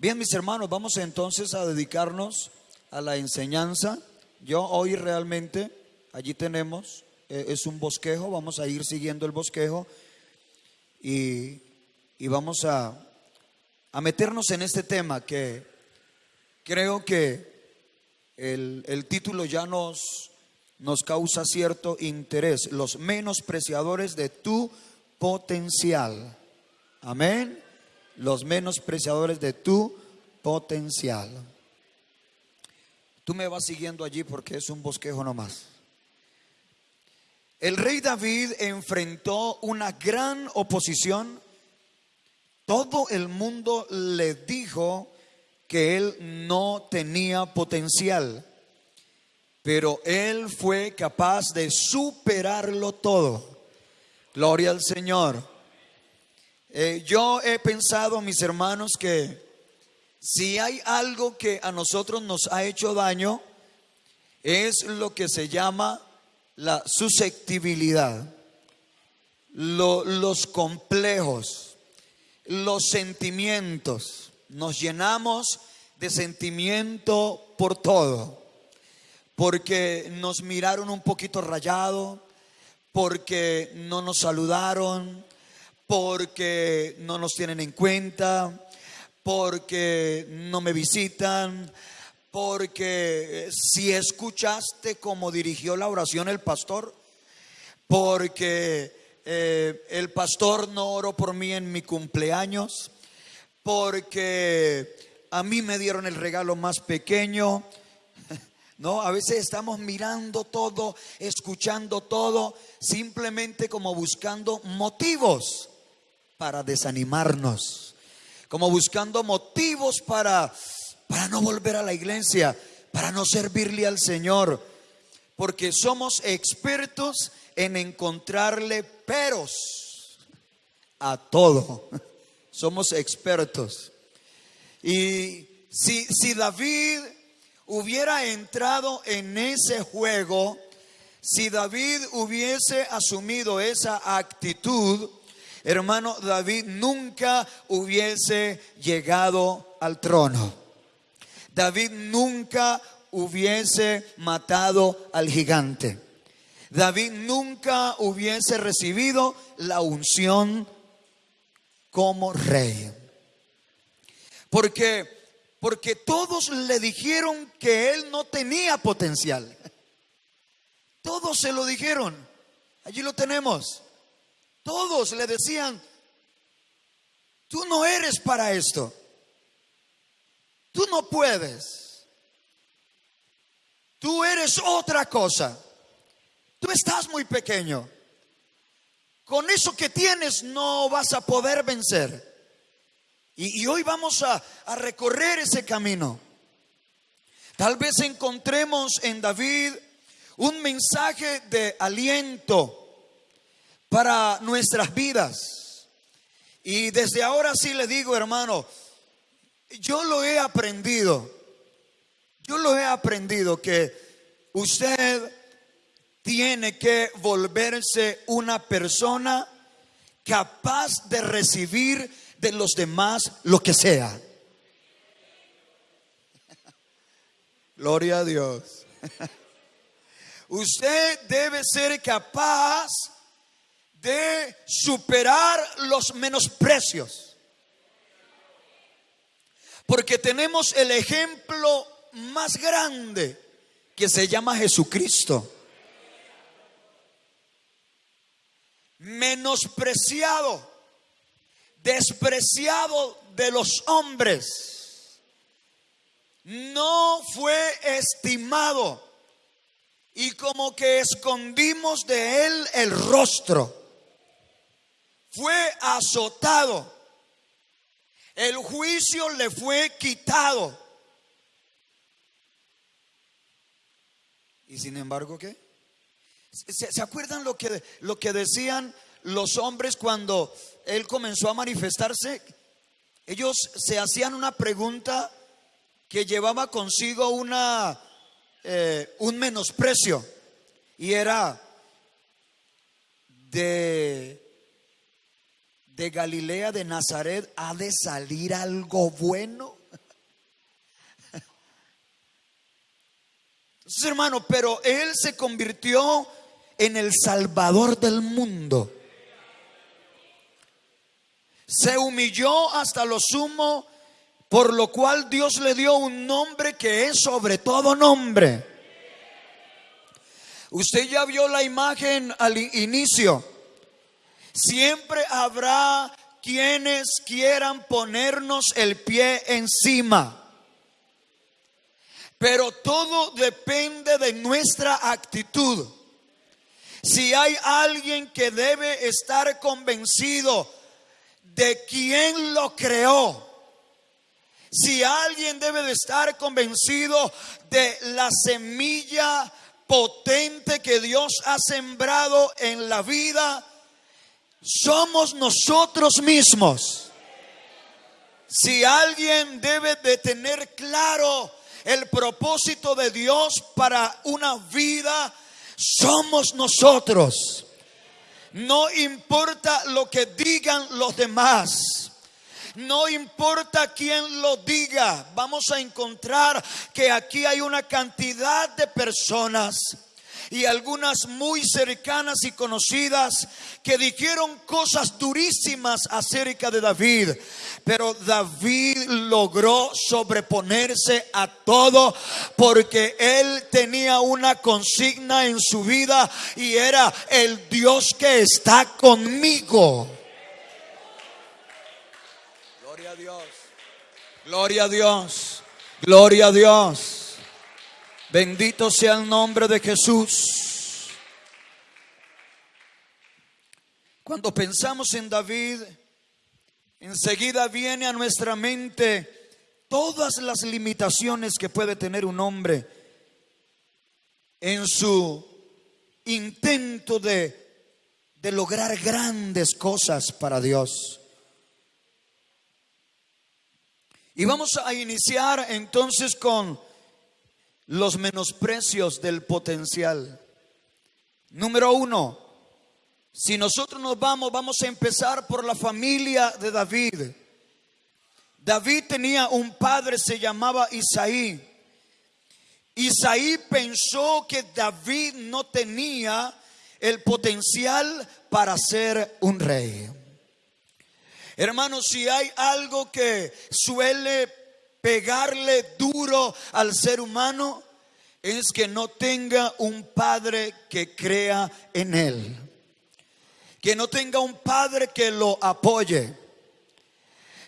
Bien, mis hermanos, vamos entonces a dedicarnos a la enseñanza. Yo hoy realmente, allí tenemos, eh, es un bosquejo, vamos a ir siguiendo el bosquejo y, y vamos a, a meternos en este tema que creo que el, el título ya nos, nos causa cierto interés, los menospreciadores de tu potencial. Amén. Los menospreciadores de tu potencial. Tú me vas siguiendo allí porque es un bosquejo nomás. El rey David enfrentó una gran oposición. Todo el mundo le dijo que él no tenía potencial, pero él fue capaz de superarlo todo. Gloria al Señor. Eh, yo he pensado, mis hermanos, que si hay algo que a nosotros nos ha hecho daño, es lo que se llama la susceptibilidad, los complejos, los sentimientos. Nos llenamos de sentimiento por todo, porque nos miraron un poquito rayado, porque no nos saludaron, porque no nos tienen en cuenta, porque no me visitan, porque si escuchaste cómo dirigió la oración el pastor, porque eh, el pastor no oró por mí en mi cumpleaños, porque a mí me dieron el regalo más pequeño. No, a veces estamos mirando todo, escuchando todo, simplemente como buscando motivos para desanimarnos, como buscando motivos para para no volver a la iglesia, para no servirle al Señor, porque somos expertos en encontrarle peros a todo. Somos expertos. Y si, si David hubiera entrado en ese juego, si David hubiese asumido esa actitud, hermano, David nunca hubiese llegado al trono. David nunca hubiese matado al gigante. David nunca hubiese recibido la unción como rey. Porque porque todos le dijeron que él no tenía potencial. Todos se lo dijeron. Allí lo tenemos. Todos le decían, tú no eres para esto. Tú no puedes. Tú eres otra cosa. Tú estás muy pequeño. Con eso que tienes no vas a poder vencer. Y, hoy vamos a, recorrer ese camino. Tal vez encontremos en David un mensaje de aliento para nuestras vidas. Y desde ahora sí le digo, hermano, yo lo he aprendido. Yo lo he aprendido que usted tiene que volverse una persona capaz de recibir de los demás lo que sea. Gloria a Dios. Usted debe ser capaz de superar los menosprecios. Porque tenemos el ejemplo más grande que se llama Jesucristo. Menospreciado, despreciado de los hombres. No fue estimado y como que escondimos de él el rostro. Fue azotado el juicio le fue quitado. Y sin embargo, ¿qué? ¿Se, acuerdan lo que, lo que decían los hombres cuando él comenzó a manifestarse? Ellos se hacían una pregunta que llevaba consigo una, eh, un menosprecio. Y era de de Galilea de Nazaret ha de salir algo bueno? Entonces, hermano, pero él se convirtió en el salvador del mundo. Se humilló hasta lo sumo, por lo cual Dios le dio un nombre que es sobre todo nombre. Usted ya vio la imagen al inicio Siempre habrá quienes quieran ponernos el pie encima. Pero todo depende de nuestra actitud. Si hay alguien que debe estar convencido de quién lo creó, si alguien debe de estar convencido de la semilla potente que Dios ha sembrado en la vida, somos nosotros mismos. Si alguien debe de tener claro el propósito de Dios para una vida, somos nosotros. No importa lo que digan los demás. No importa quién lo diga, vamos a encontrar que aquí hay una cantidad de personas y algunas muy cercanas y conocidas que dijeron cosas durísimas acerca de David. Pero David logró sobreponerse a todo porque él tenía una consigna en su vida y era el Dios que está conmigo. Gloria a Dios. Gloria a Dios. Bendito sea el nombre de Jesús. Cuando pensamos en David, enseguida viene a nuestra mente todas las limitaciones que puede tener un hombre en su intento de, de lograr grandes cosas para Dios. Y vamos a iniciar entonces con los menosprecios del potencial. Número uno, si nosotros nos vamos, vamos a empezar por la familia de David. David tenía un padre, se llamaba Isaí. Isaí pensó que David no tenía el potencial para ser un rey. Hermanos, si hay algo que suele pegarle duro al ser humano, es que no tenga un padre que crea en él. Que no tenga un padre que lo apoye.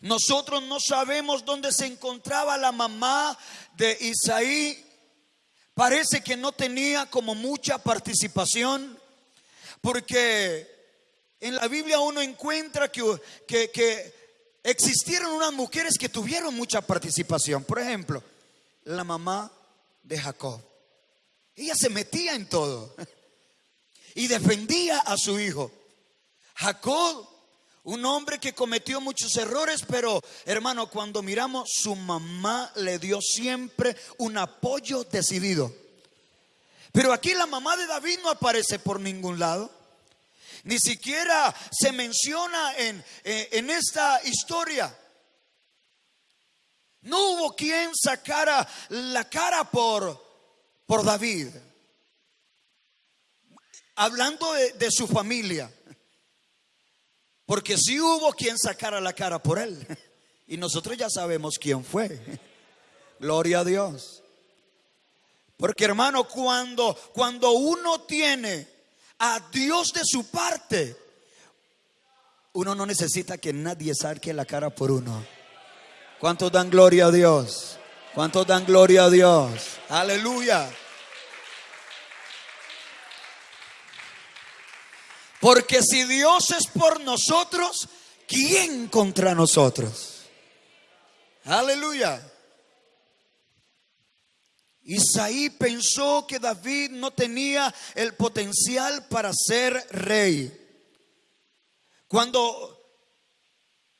Nosotros no sabemos dónde se encontraba la mamá de Isaí. Parece que no tenía como mucha participación porque en la Biblia uno encuentra que, que, existieron unas mujeres que tuvieron mucha participación. Por ejemplo, la mamá de Jacob. Ella se metía en todo y defendía a su hijo. Jacob, un hombre que cometió muchos errores, pero hermano, cuando miramos, su mamá le dio siempre un apoyo decidido. Pero aquí la mamá de David no aparece por ningún lado. Ni siquiera se menciona en, eh, en esta historia. No hubo quien sacara la cara por, por David. Hablando de, de, su familia. Porque sí hubo quien sacara la cara por él. Y nosotros ya sabemos quién fue. Gloria a Dios. Porque hermano, cuando, cuando uno tiene a Dios de su parte, uno no necesita que nadie saque la cara por uno. ¿Cuántos dan gloria a Dios? ¿Cuántos dan gloria a Dios? Aleluya. Porque si Dios es por nosotros, ¿quién contra nosotros? Aleluya. Isaí pensó que David no tenía el potencial para ser rey. Cuando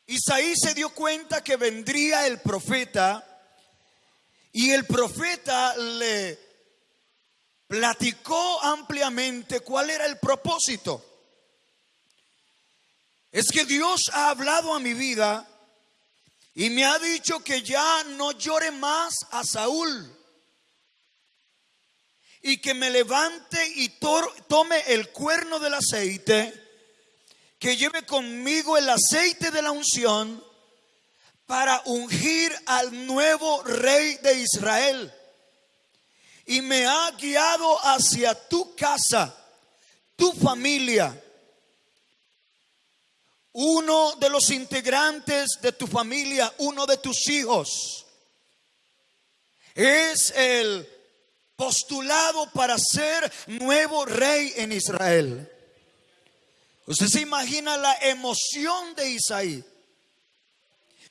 Isaí se dio cuenta que vendría el profeta y el profeta le platicó ampliamente cuál era el propósito. Es que Dios ha hablado a mi vida y me ha dicho que ya no llore más a Saúl y que me levante y tome el cuerno del aceite, que lleve conmigo el aceite de la unción para ungir al nuevo rey de Israel. Y me ha guiado hacia tu casa, tu familia. Uno de los integrantes de tu familia, uno de tus hijos, es el postulado para ser nuevo rey en Israel. Usted se imagina la emoción de Isaí.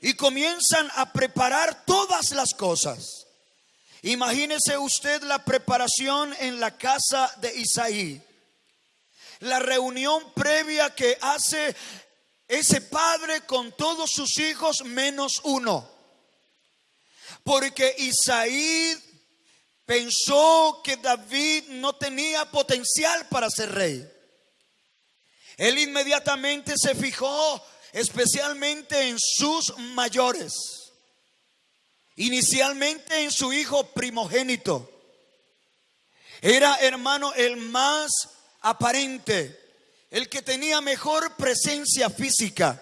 Y comienzan a preparar todas las cosas. Imagínese usted la preparación en la casa de Isaí. La reunión previa que hace ese padre con todos sus hijos menos uno. Porque Isaí pensó que David no tenía potencial para ser rey. Él inmediatamente se fijó especialmente en sus mayores, inicialmente en su hijo primogénito. Era hermano el más aparente, el que tenía mejor presencia física.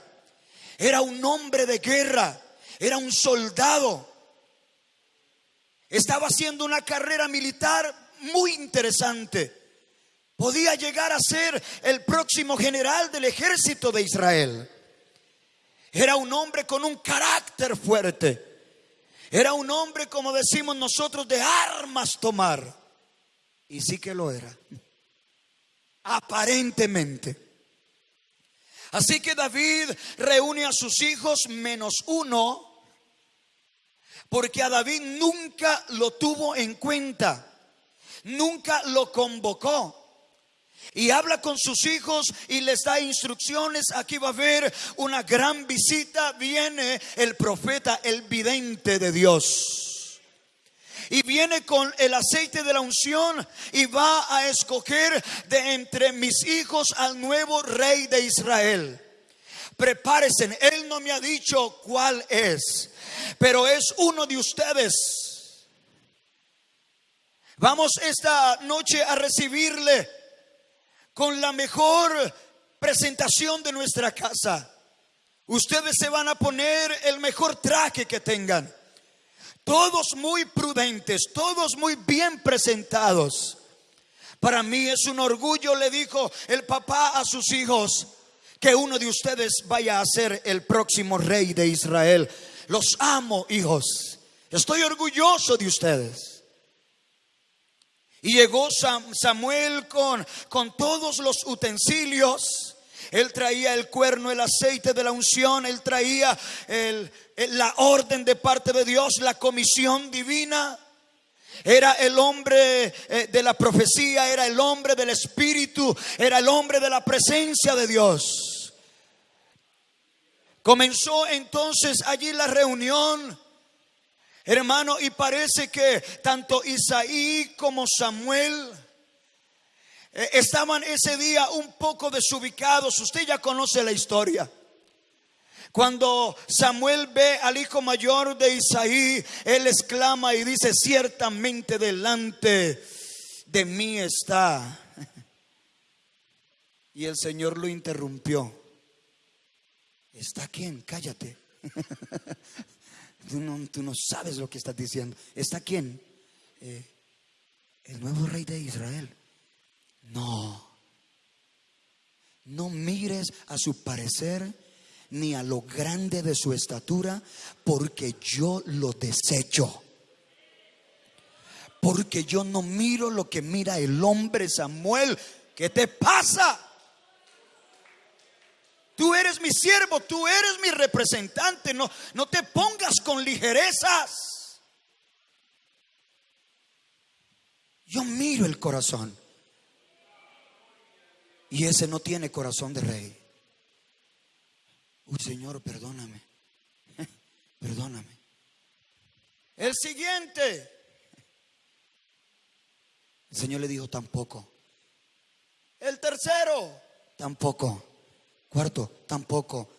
Era un hombre de guerra, era un soldado. Estaba haciendo una carrera militar muy interesante. Podía llegar a ser el próximo general del ejército de Israel. Era un hombre con un carácter fuerte. Era un hombre, como decimos nosotros, de armas tomar. Y sí que lo era. Aparentemente. Así que David reúne a sus hijos menos uno, porque a David nunca lo tuvo en cuenta, nunca lo convocó y habla con sus hijos y les da instrucciones. Aquí va a haber una gran visita. Viene el profeta, el vidente de Dios. Y viene con el aceite de la unción y va a escoger de entre mis hijos al nuevo rey de Israel. Prepárense, él no me ha dicho cuál es, pero es uno de ustedes. Vamos esta noche a recibirle con la mejor presentación de nuestra casa. Ustedes se van a poner el mejor traje que tengan. Todos muy prudentes, todos muy bien presentados. Para mí es un orgullo, le dijo el papá a sus hijos, que uno de ustedes vaya a ser el próximo rey de Israel. Los amo, hijos. Estoy orgulloso de ustedes. Y llegó Samuel con, con todos los utensilios. Él traía el cuerno, el aceite de la unción, él traía la orden de parte de Dios, la comisión divina. Era el hombre eh, de la profecía, era el hombre del espíritu, era el hombre de la presencia de Dios. Comenzó entonces allí la reunión Hermano, y parece que tanto Isaí como Samuel eh, estaban ese día un poco desubicados. Usted ya conoce la historia. Cuando Samuel ve al hijo mayor de Isaí, él exclama y dice, ciertamente delante de mí está. Y el Señor lo interrumpió. ¿Está quién? Cállate. Tú no, sabes lo que estás diciendo. ¿Está quién? Eh, el nuevo rey de Israel. No. No mires a su parecer ni a lo grande de su estatura, porque yo lo desecho. Porque yo no miro lo que mira el hombre Samuel. ¿Qué te pasa? Tú eres mi siervo, tú eres mi representante. No, no te pongas con ligerezas. Yo miro el corazón. Y ese no tiene corazón de rey. Uy, Señor, perdóname. Perdóname. El siguiente. El Señor le dijo tampoco. El tercero, tampoco. Cuarto, tampoco.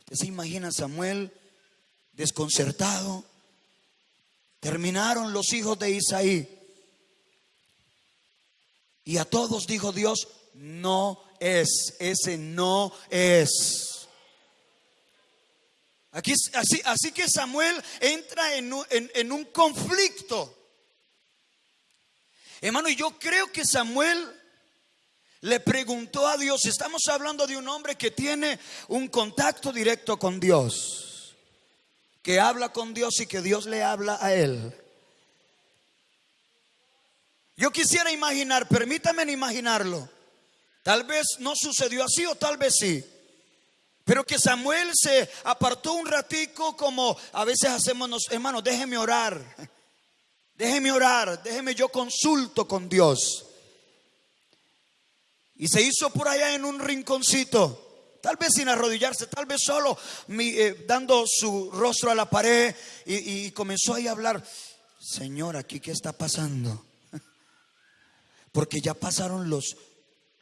¿Usted se imagina Samuel desconcertado? Terminaron los hijos de Isaí. Y a todos dijo Dios, no es, ese no es. Aquí, así, así que Samuel entra en en un conflicto. Hermano, y yo creo que Samuel le preguntó a Dios, estamos hablando de un hombre que tiene un contacto directo con Dios, que habla con Dios y que Dios le habla a él. Yo quisiera imaginar, permítame imaginarlo. Tal vez no sucedió así o tal vez sí. Pero que Samuel se apartó un ratico como a veces hacemos, hermanos, déjeme orar. Déjeme orar, déjeme yo consulto con Dios. Y se hizo por allá en un rinconcito, tal vez sin arrodillarse, tal vez solo eh, dando su rostro a la pared y, comenzó ahí a hablar, Señor, aquí qué está pasando. Porque ya pasaron los,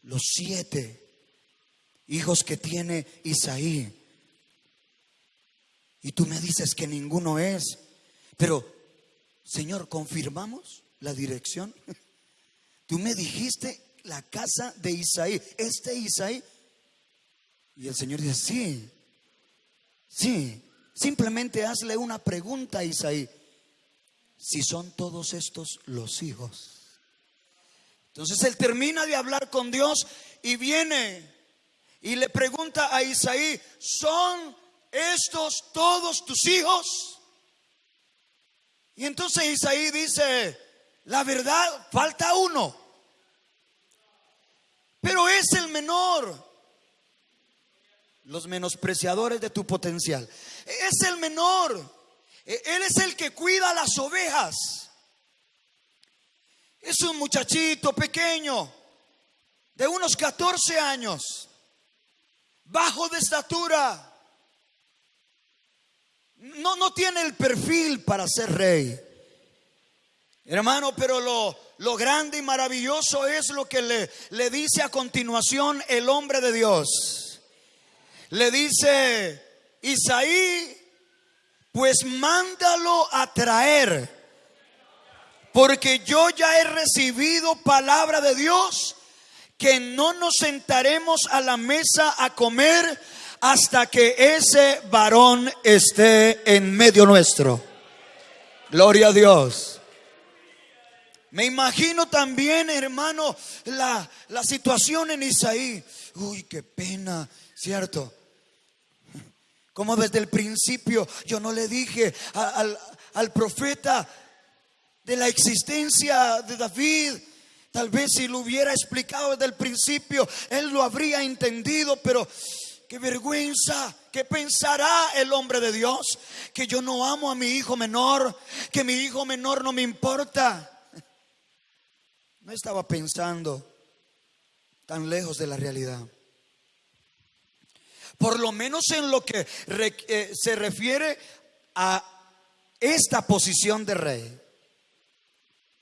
los siete hijos que tiene Isaí. Y tú me dices que ninguno es. Pero, Señor, ¿confirmamos la dirección? Tú me dijiste la casa de Isaí. Este Isaí. Y el Señor dice, sí, sí, simplemente hazle una pregunta a Isaí. Si son todos estos los hijos. Entonces él termina de hablar con Dios y viene y le pregunta a Isaí, ¿son estos todos tus hijos? Y entonces Isaí dice, la verdad, falta uno pero es el menor. Los menospreciadores de tu potencial. Es el menor. E, él es el que cuida las ovejas. Es un muchachito pequeño, de unos 14 años, bajo de estatura. No, no tiene el perfil para ser rey. Hermano, pero lo, lo grande y maravilloso es lo que le, le dice a continuación el hombre de Dios. Le dice, Isaí, pues mándalo a traer, porque yo ya he recibido palabra de Dios que no nos sentaremos a la mesa a comer hasta que ese varón esté en medio nuestro. Gloria a Dios. Me imagino también, hermano, la, situación en Isaí. Uy, qué pena, ¿cierto? Como desde el principio yo no le dije al, al profeta de la existencia de David. Tal vez si lo hubiera explicado desde el principio, él lo habría entendido, pero qué vergüenza, ¿qué pensará el hombre de Dios? Que yo no amo a mi hijo menor, que mi hijo menor no me importa. No estaba pensando tan lejos de la realidad. Por lo menos en lo que eh, se refiere a esta posición de rey.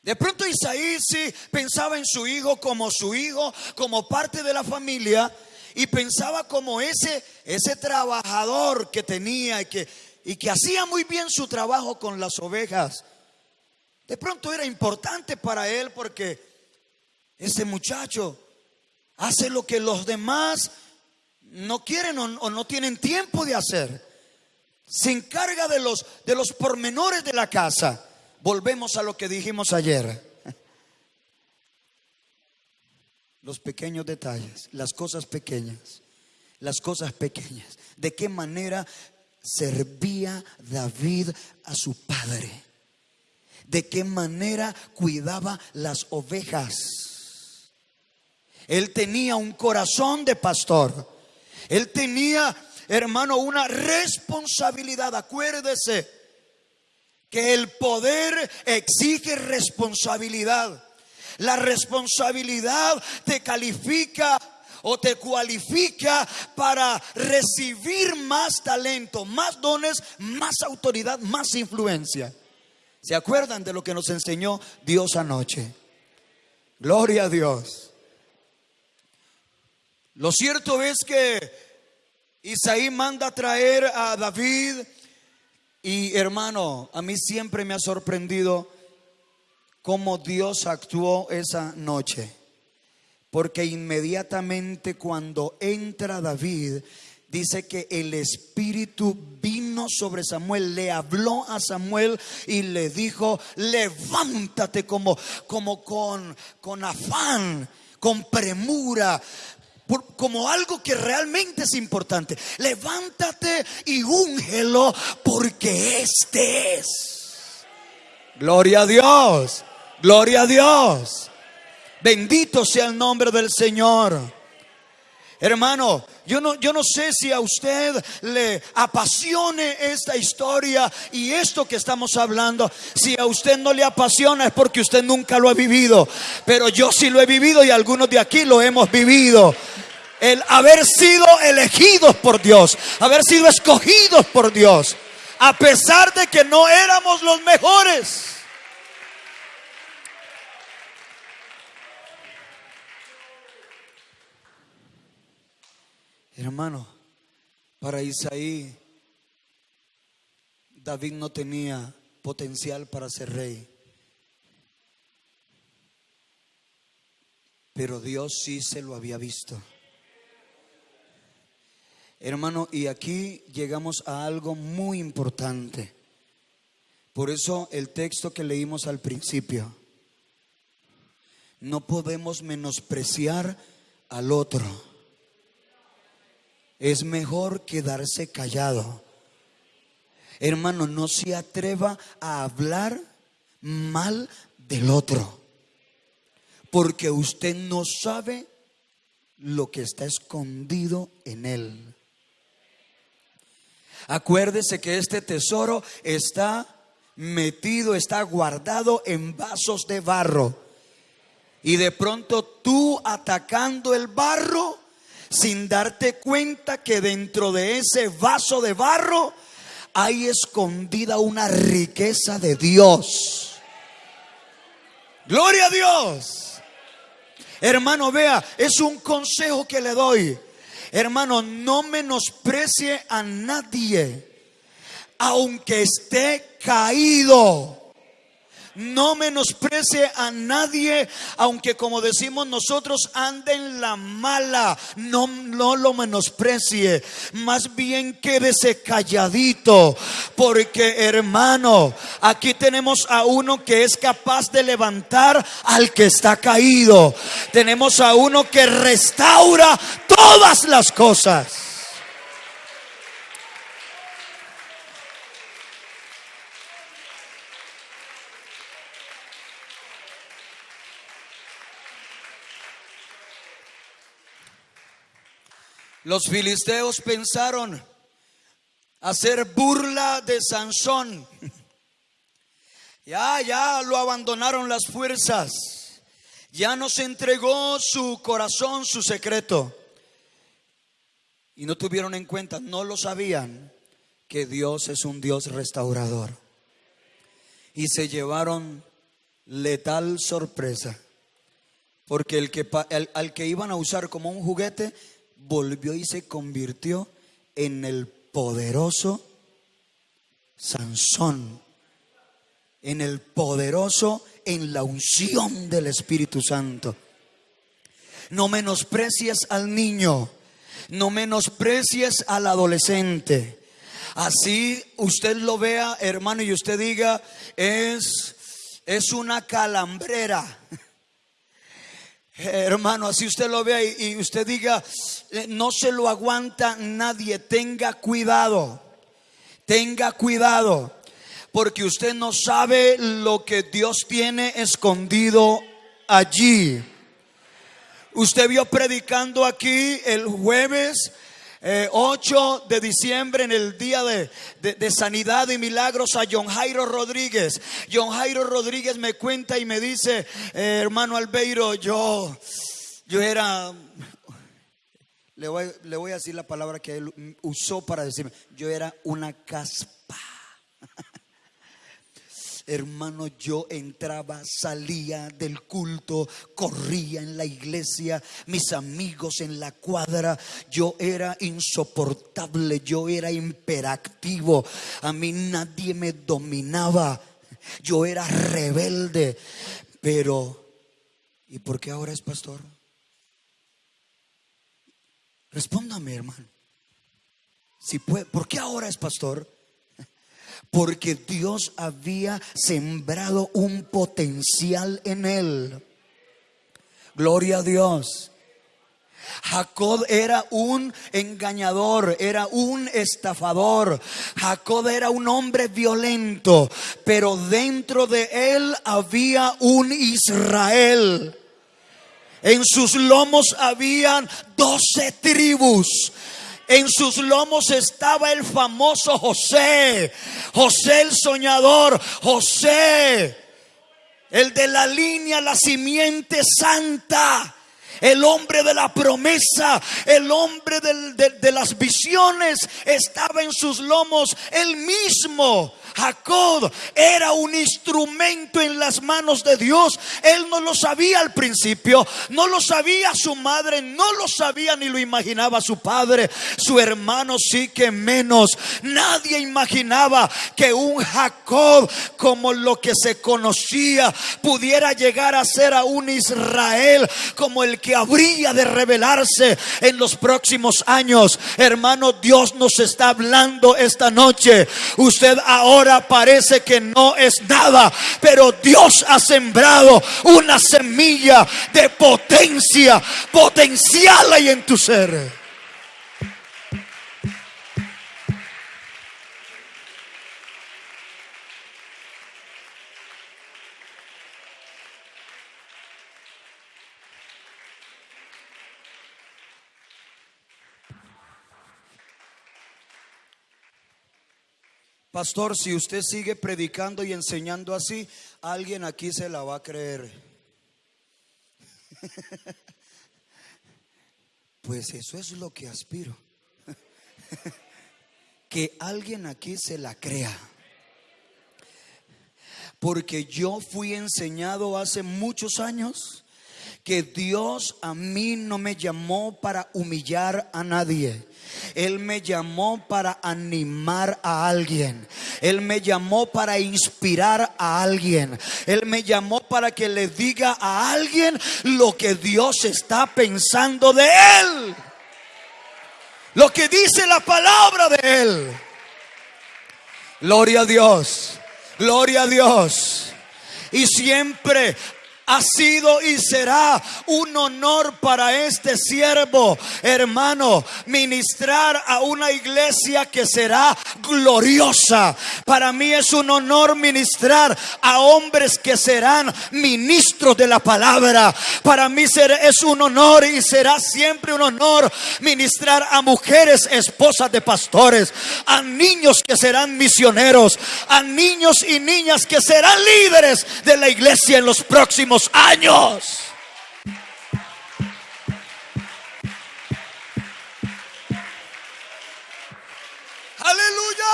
De pronto Isaí sí pensaba en su hijo como su hijo, como parte de la familia, y pensaba como ese, ese trabajador que tenía y que, y que hacía muy bien su trabajo con las ovejas. De pronto era importante para él porque ese muchacho hace lo que los demás no quieren o, no tienen tiempo de hacer. Se encarga de los, de los pormenores de la casa. Volvemos a lo que dijimos ayer. Los pequeños detalles, las cosas pequeñas, las cosas pequeñas. ¿De qué manera servía David a su padre? ¿De qué manera cuidaba las ovejas? Él tenía un corazón de pastor. Él tenía, hermano, una responsabilidad. Acuérdese que el poder exige responsabilidad. La responsabilidad te califica o te cualifica para recibir más talento, más dones, más autoridad, más influencia. ¿Se acuerdan de lo que nos enseñó Dios anoche? Gloria a Dios. Lo cierto es que Isaí manda a traer a David y hermano, a mí siempre me ha sorprendido cómo Dios actuó esa noche. Porque inmediatamente cuando entra David, dice que el Espíritu vino sobre Samuel, le habló a Samuel y le dijo, levántate como, como con, con afán, con premura, como algo que realmente es importante. Levántate y úngelo porque este es. Gloria a Dios, gloria a Dios. Bendito sea el nombre del Señor. Hermano, yo no, yo no sé si a usted le apasione esta historia y esto que estamos hablando. Si a usted no le apasiona es porque usted nunca lo ha vivido. Pero yo sí lo he vivido y algunos de aquí lo hemos vivido. El haber sido elegidos por Dios, haber sido escogidos por Dios, a pesar de que no éramos los mejores. Hermano, para Isaí, David no tenía potencial para ser rey. Pero Dios sí se lo había visto. Hermano, y aquí llegamos a algo muy importante. Por eso el texto que leímos al principio. No podemos menospreciar al otro es mejor quedarse callado. Hermano, no se atreva a hablar mal del otro, porque usted no sabe lo que está escondido en él. Acuérdese que este tesoro está metido, está guardado en vasos de barro. Y de pronto tú atacando el barro, sin darte cuenta que dentro de ese vaso de barro hay escondida una riqueza de Dios. Gloria a Dios. Hermano, vea, es un consejo que le doy. Hermano, no menosprecie a nadie, aunque esté caído. No menosprecie a nadie, aunque como decimos nosotros ande en la mala. No, no lo menosprecie. Más bien quédese calladito. Porque hermano, aquí tenemos a uno que es capaz de levantar al que está caído. Tenemos a uno que restaura todas las cosas. Los filisteos pensaron hacer burla de Sansón. Ya, ya lo abandonaron las fuerzas. Ya nos entregó su corazón, su secreto. Y no tuvieron en cuenta, no lo sabían, que Dios es un Dios restaurador. Y se llevaron letal sorpresa. Porque el que, al que iban a usar como un juguete volvió y se convirtió en el poderoso Sansón, en el poderoso en la unción del Espíritu Santo. No menosprecies al niño, no menosprecies al adolescente. Así usted lo vea, hermano, y usted diga, es, es una calambrera. Hermano, así usted lo vea y, usted diga, eh, no se lo aguanta nadie, tenga cuidado, tenga cuidado, porque usted no sabe lo que Dios tiene escondido allí. Usted vio predicando aquí el jueves 8 eh, de diciembre en el día de, sanidad y milagros a John Jairo Rodríguez. John Jairo Rodríguez me cuenta y me dice, eh, hermano Albeiro, yo, yo era, le voy, le voy a decir la palabra que él usó para decirme, yo era una caspa. Hermano, yo entraba, salía del culto, corría en la iglesia, mis amigos en la cuadra, yo era insoportable, yo era imperactivo, a mí nadie me dominaba, yo era rebelde, pero ¿y por qué ahora es pastor? Respóndame, hermano. Si puede, ¿Por qué ahora es pastor? Porque Dios había sembrado un potencial en él. Gloria a Dios. Jacob era un engañador, era un estafador. Jacob era un hombre violento, pero dentro de él había un Israel. En sus lomos habían doce tribus. En sus lomos estaba el famoso José, José el soñador, José, el de la línea, la simiente santa el hombre de la promesa, el hombre de, las visiones, estaba en sus lomos, el mismo. Jacob era un instrumento en las manos de Dios. Él no lo sabía al principio, no lo sabía su madre, no lo sabía ni lo imaginaba su padre, su hermano sí que menos. Nadie imaginaba que un Jacob como lo que se conocía pudiera llegar a ser a un Israel como el que habría de revelarse en los próximos años. Hermano, Dios nos está hablando esta noche. Usted ahora parece que no es nada, pero Dios ha sembrado una semilla de potencia, potencial ahí en tu ser. Pastor, si usted sigue predicando y enseñando así, alguien aquí se la va a creer. Pues eso es lo que aspiro. Que alguien aquí se la crea. Porque yo fui enseñado hace muchos años que Dios a mí no me llamó para humillar a nadie. Él me llamó para animar a alguien. Él me llamó para inspirar a alguien. Él me llamó para que le diga a alguien lo que Dios está pensando de él. Lo que dice la palabra de él. Gloria a Dios. Gloria a Dios. Y siempre ha sido y será un honor para este siervo, hermano, ministrar a una iglesia que será gloriosa. Para mí es un honor ministrar a hombres que serán ministros de la palabra. Para mí es un honor y será siempre un honor ministrar a mujeres esposas de pastores, a niños que serán misioneros, a niños y niñas que serán líderes de la iglesia en los próximos años. Aleluya.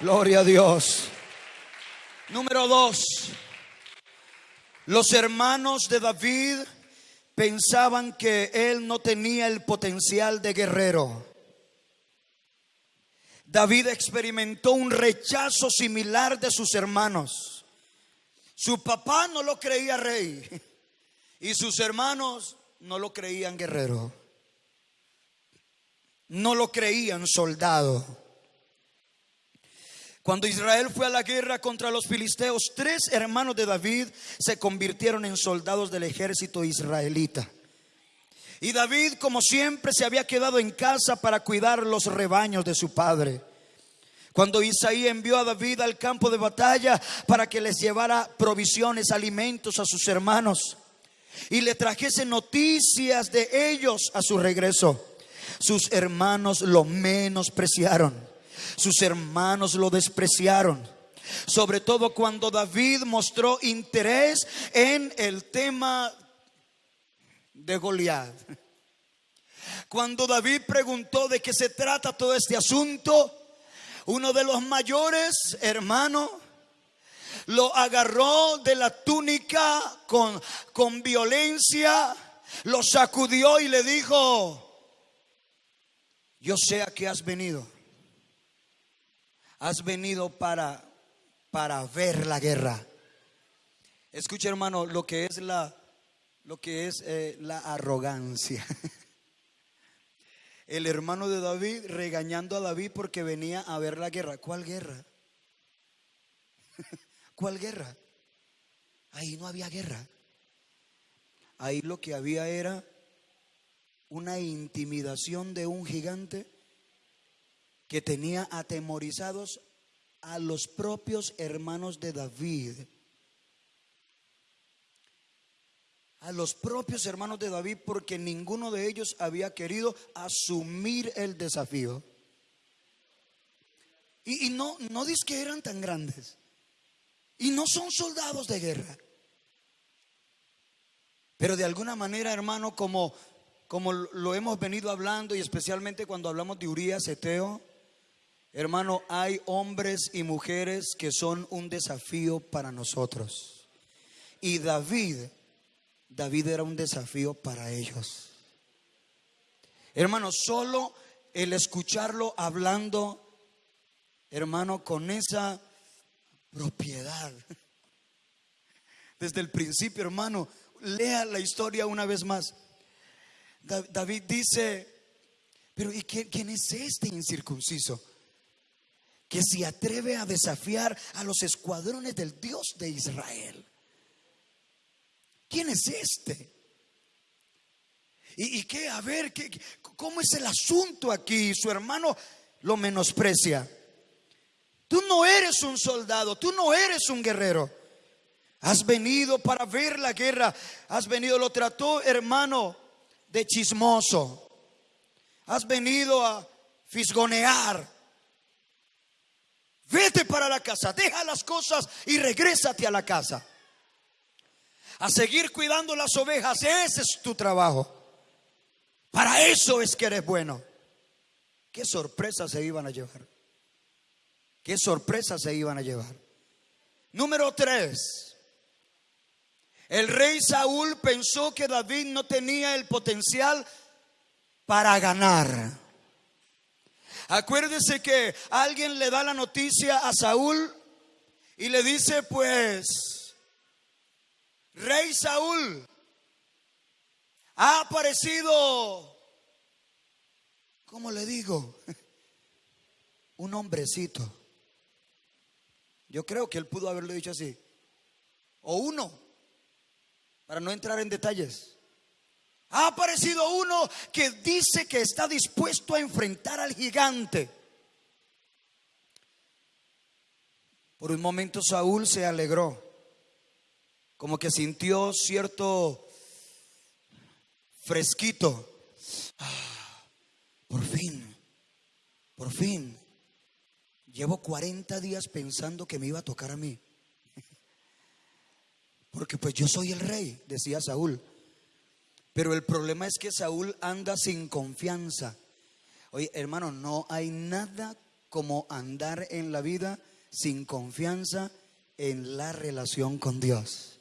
Gloria a Dios. Número dos. Los hermanos de David pensaban que él no tenía el potencial de guerrero. David experimentó un rechazo similar de sus hermanos. Su papá no lo creía rey y sus hermanos no lo creían guerrero. No lo creían soldado. Cuando Israel fue a la guerra contra los filisteos, tres hermanos de David se convirtieron en soldados del ejército israelita. Y David, como siempre, se había quedado en casa para cuidar los rebaños de su padre. Cuando Isaí envió a David al campo de batalla para que les llevara provisiones, alimentos a sus hermanos y le trajese noticias de ellos a su regreso, sus hermanos lo menospreciaron sus hermanos lo despreciaron. Sobre todo cuando David mostró interés en el tema de Goliat. Cuando David preguntó de qué se trata todo este asunto, uno de los mayores hermanos lo agarró de la túnica con, con violencia, lo sacudió y le dijo, yo sé a qué has venido Has venido para, para ver la guerra. Escucha, hermano, lo que es la, lo que es eh, la arrogancia. El hermano de David regañando a David porque venía a ver la guerra. ¿Cuál guerra? ¿Cuál guerra? Ahí no había guerra. Ahí lo que había era una intimidación de un gigante que tenía atemorizados a los propios hermanos de David. A los propios hermanos de David porque ninguno de ellos había querido asumir el desafío. Y, no, no dice que eran tan grandes. Y no son soldados de guerra. Pero de alguna manera, hermano, como, como lo hemos venido hablando y especialmente cuando hablamos de Urias, Eteo, hermano, hay hombres y mujeres que son un desafío para nosotros. Y David, David era un desafío para ellos. Hermano, solo el escucharlo hablando, hermano, con esa propiedad. Desde el principio, hermano, lea la historia una vez más. David dice, pero ¿y quién, es este incircunciso? Que se atreve a desafiar a los escuadrones del Dios de Israel. ¿Quién es este? ¿Y, qué? A ver, ¿qué, ¿cómo es el asunto aquí? Su hermano lo menosprecia. Tú no eres un soldado, tú no eres un guerrero. Has venido para ver la guerra. Has venido, lo trató hermano de chismoso. Has venido a fisgonear. Vete para la casa, deja las cosas y regrésate a la casa. A seguir cuidando las ovejas, ese es tu trabajo. Para eso es que eres bueno. Qué sorpresa se iban a llevar. Qué sorpresa se iban a llevar. Número tres. El rey Saúl pensó que David no tenía el potencial para ganar. Acuérdese que alguien le da la noticia a Saúl y le dice, pues, rey Saúl, ha aparecido, ¿cómo le digo? Un hombrecito. Yo creo que él pudo haberlo dicho así. O uno para no entrar en detalles. Ha aparecido uno que dice que está dispuesto a enfrentar al gigante. Por un momento Saúl se alegró, como que sintió cierto fresquito. Ah, por fin, por fin. Llevo 40 días pensando que me iba a tocar a mí. Porque pues yo soy el rey, decía Saúl. Pero el problema es que Saúl anda sin confianza. Oye, hermano, no hay nada como andar en la vida sin confianza en la relación con Dios.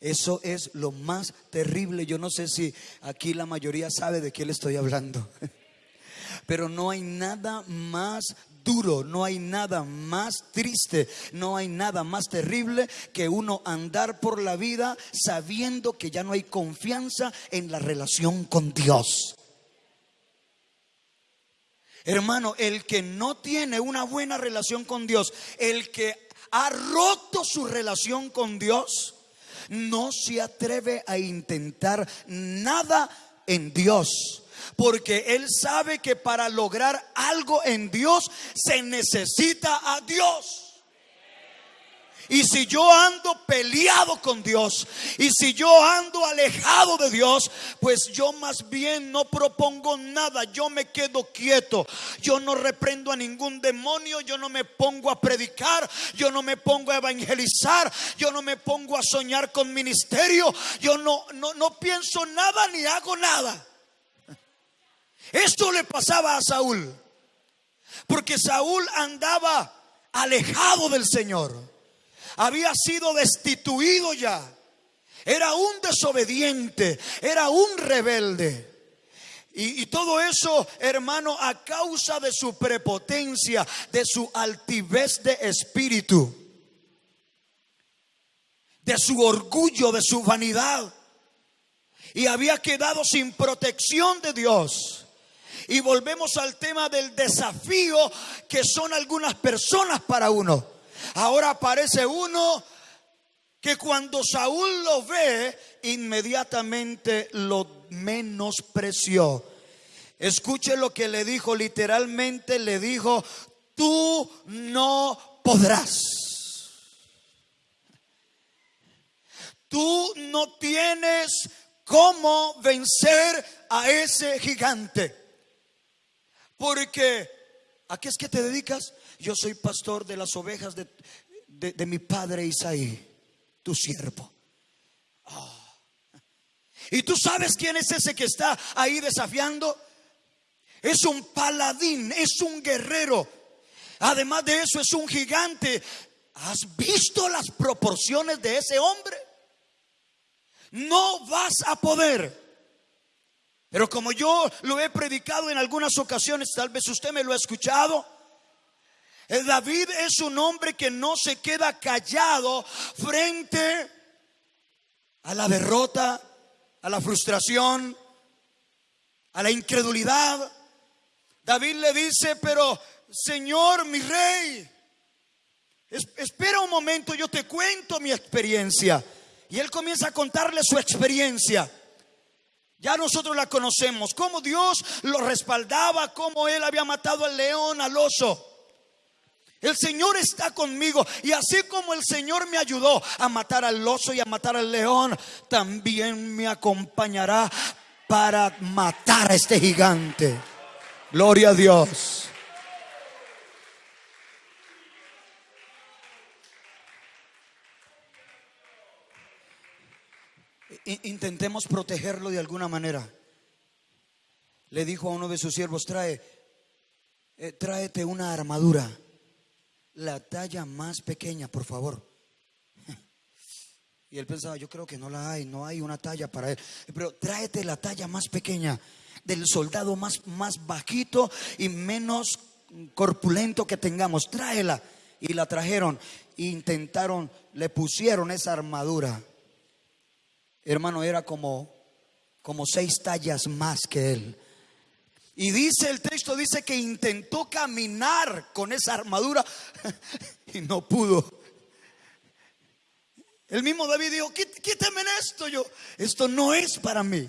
Eso es lo más terrible. Yo no sé si aquí la mayoría sabe de qué le estoy hablando. Pero no hay nada más duro, no hay nada más triste, no hay nada más terrible que uno andar por la vida sabiendo que ya no hay confianza en la relación con Dios. Hermano, el que no tiene una buena relación con Dios, el que ha roto su relación con Dios, no se atreve a intentar nada en Dios porque Él sabe que para lograr algo en Dios se necesita a Dios. Y si yo ando peleado con Dios y si yo ando alejado de Dios, pues yo más bien no propongo nada, yo me quedo quieto. Yo no reprendo a ningún demonio, yo no me pongo a predicar, yo no me pongo a evangelizar, yo no me pongo a soñar con ministerio, yo no no no pienso nada ni hago nada. Esto le pasaba a Saúl, porque Saúl andaba alejado del Señor, había sido destituido ya, era un desobediente, era un rebelde. Y, todo eso, hermano, a causa de su prepotencia, de su altivez de espíritu, de su orgullo, de su vanidad. Y había quedado sin protección de Dios. Y volvemos al tema del desafío que son algunas personas para uno. Ahora aparece uno que cuando Saúl lo ve, inmediatamente lo menospreció. Escuche lo que le dijo, literalmente le dijo, tú no podrás. Tú no tienes cómo vencer a ese gigante. Porque, ¿a qué es que te dedicas? Yo soy pastor de las ovejas de, de, mi padre Isaí, tu siervo. Ah. ¿Y tú sabes quién es ese que está ahí desafiando? Es un paladín, es un guerrero. Además de eso, es un gigante. ¿Has visto las proporciones de ese hombre? No vas a poder. Pero como yo lo he predicado en algunas ocasiones, tal vez usted me lo ha escuchado. David es un hombre que no se queda callado frente a la derrota, a la frustración, a la incredulidad. David le dice, pero Señor, mi rey, es- espera un momento, yo te cuento mi experiencia. Y él comienza a contarle su experiencia. Ya nosotros la conocemos, cómo Dios lo respaldaba, cómo él había matado al león, al oso. El Señor está conmigo y así como el Señor me ayudó a matar al oso y a matar al león, también me acompañará para matar a este gigante. Gloria a Dios. Intentemos protegerlo de alguna manera. Le dijo a uno de sus siervos, trae, eh, tráete una armadura, la talla más pequeña, por favor. Y él pensaba, yo creo que no la hay, no hay una talla para él. Pero tráete la talla más pequeña del soldado más, más bajito y menos corpulento que tengamos. Tráela. Y la trajeron. E intentaron, le pusieron esa armadura. Hermano, era como, como seis tallas más que él. Y dice el texto, dice que intentó caminar con esa armadura y no pudo. El mismo David dijo, "Quít- quítame esto yo, esto no es para mí.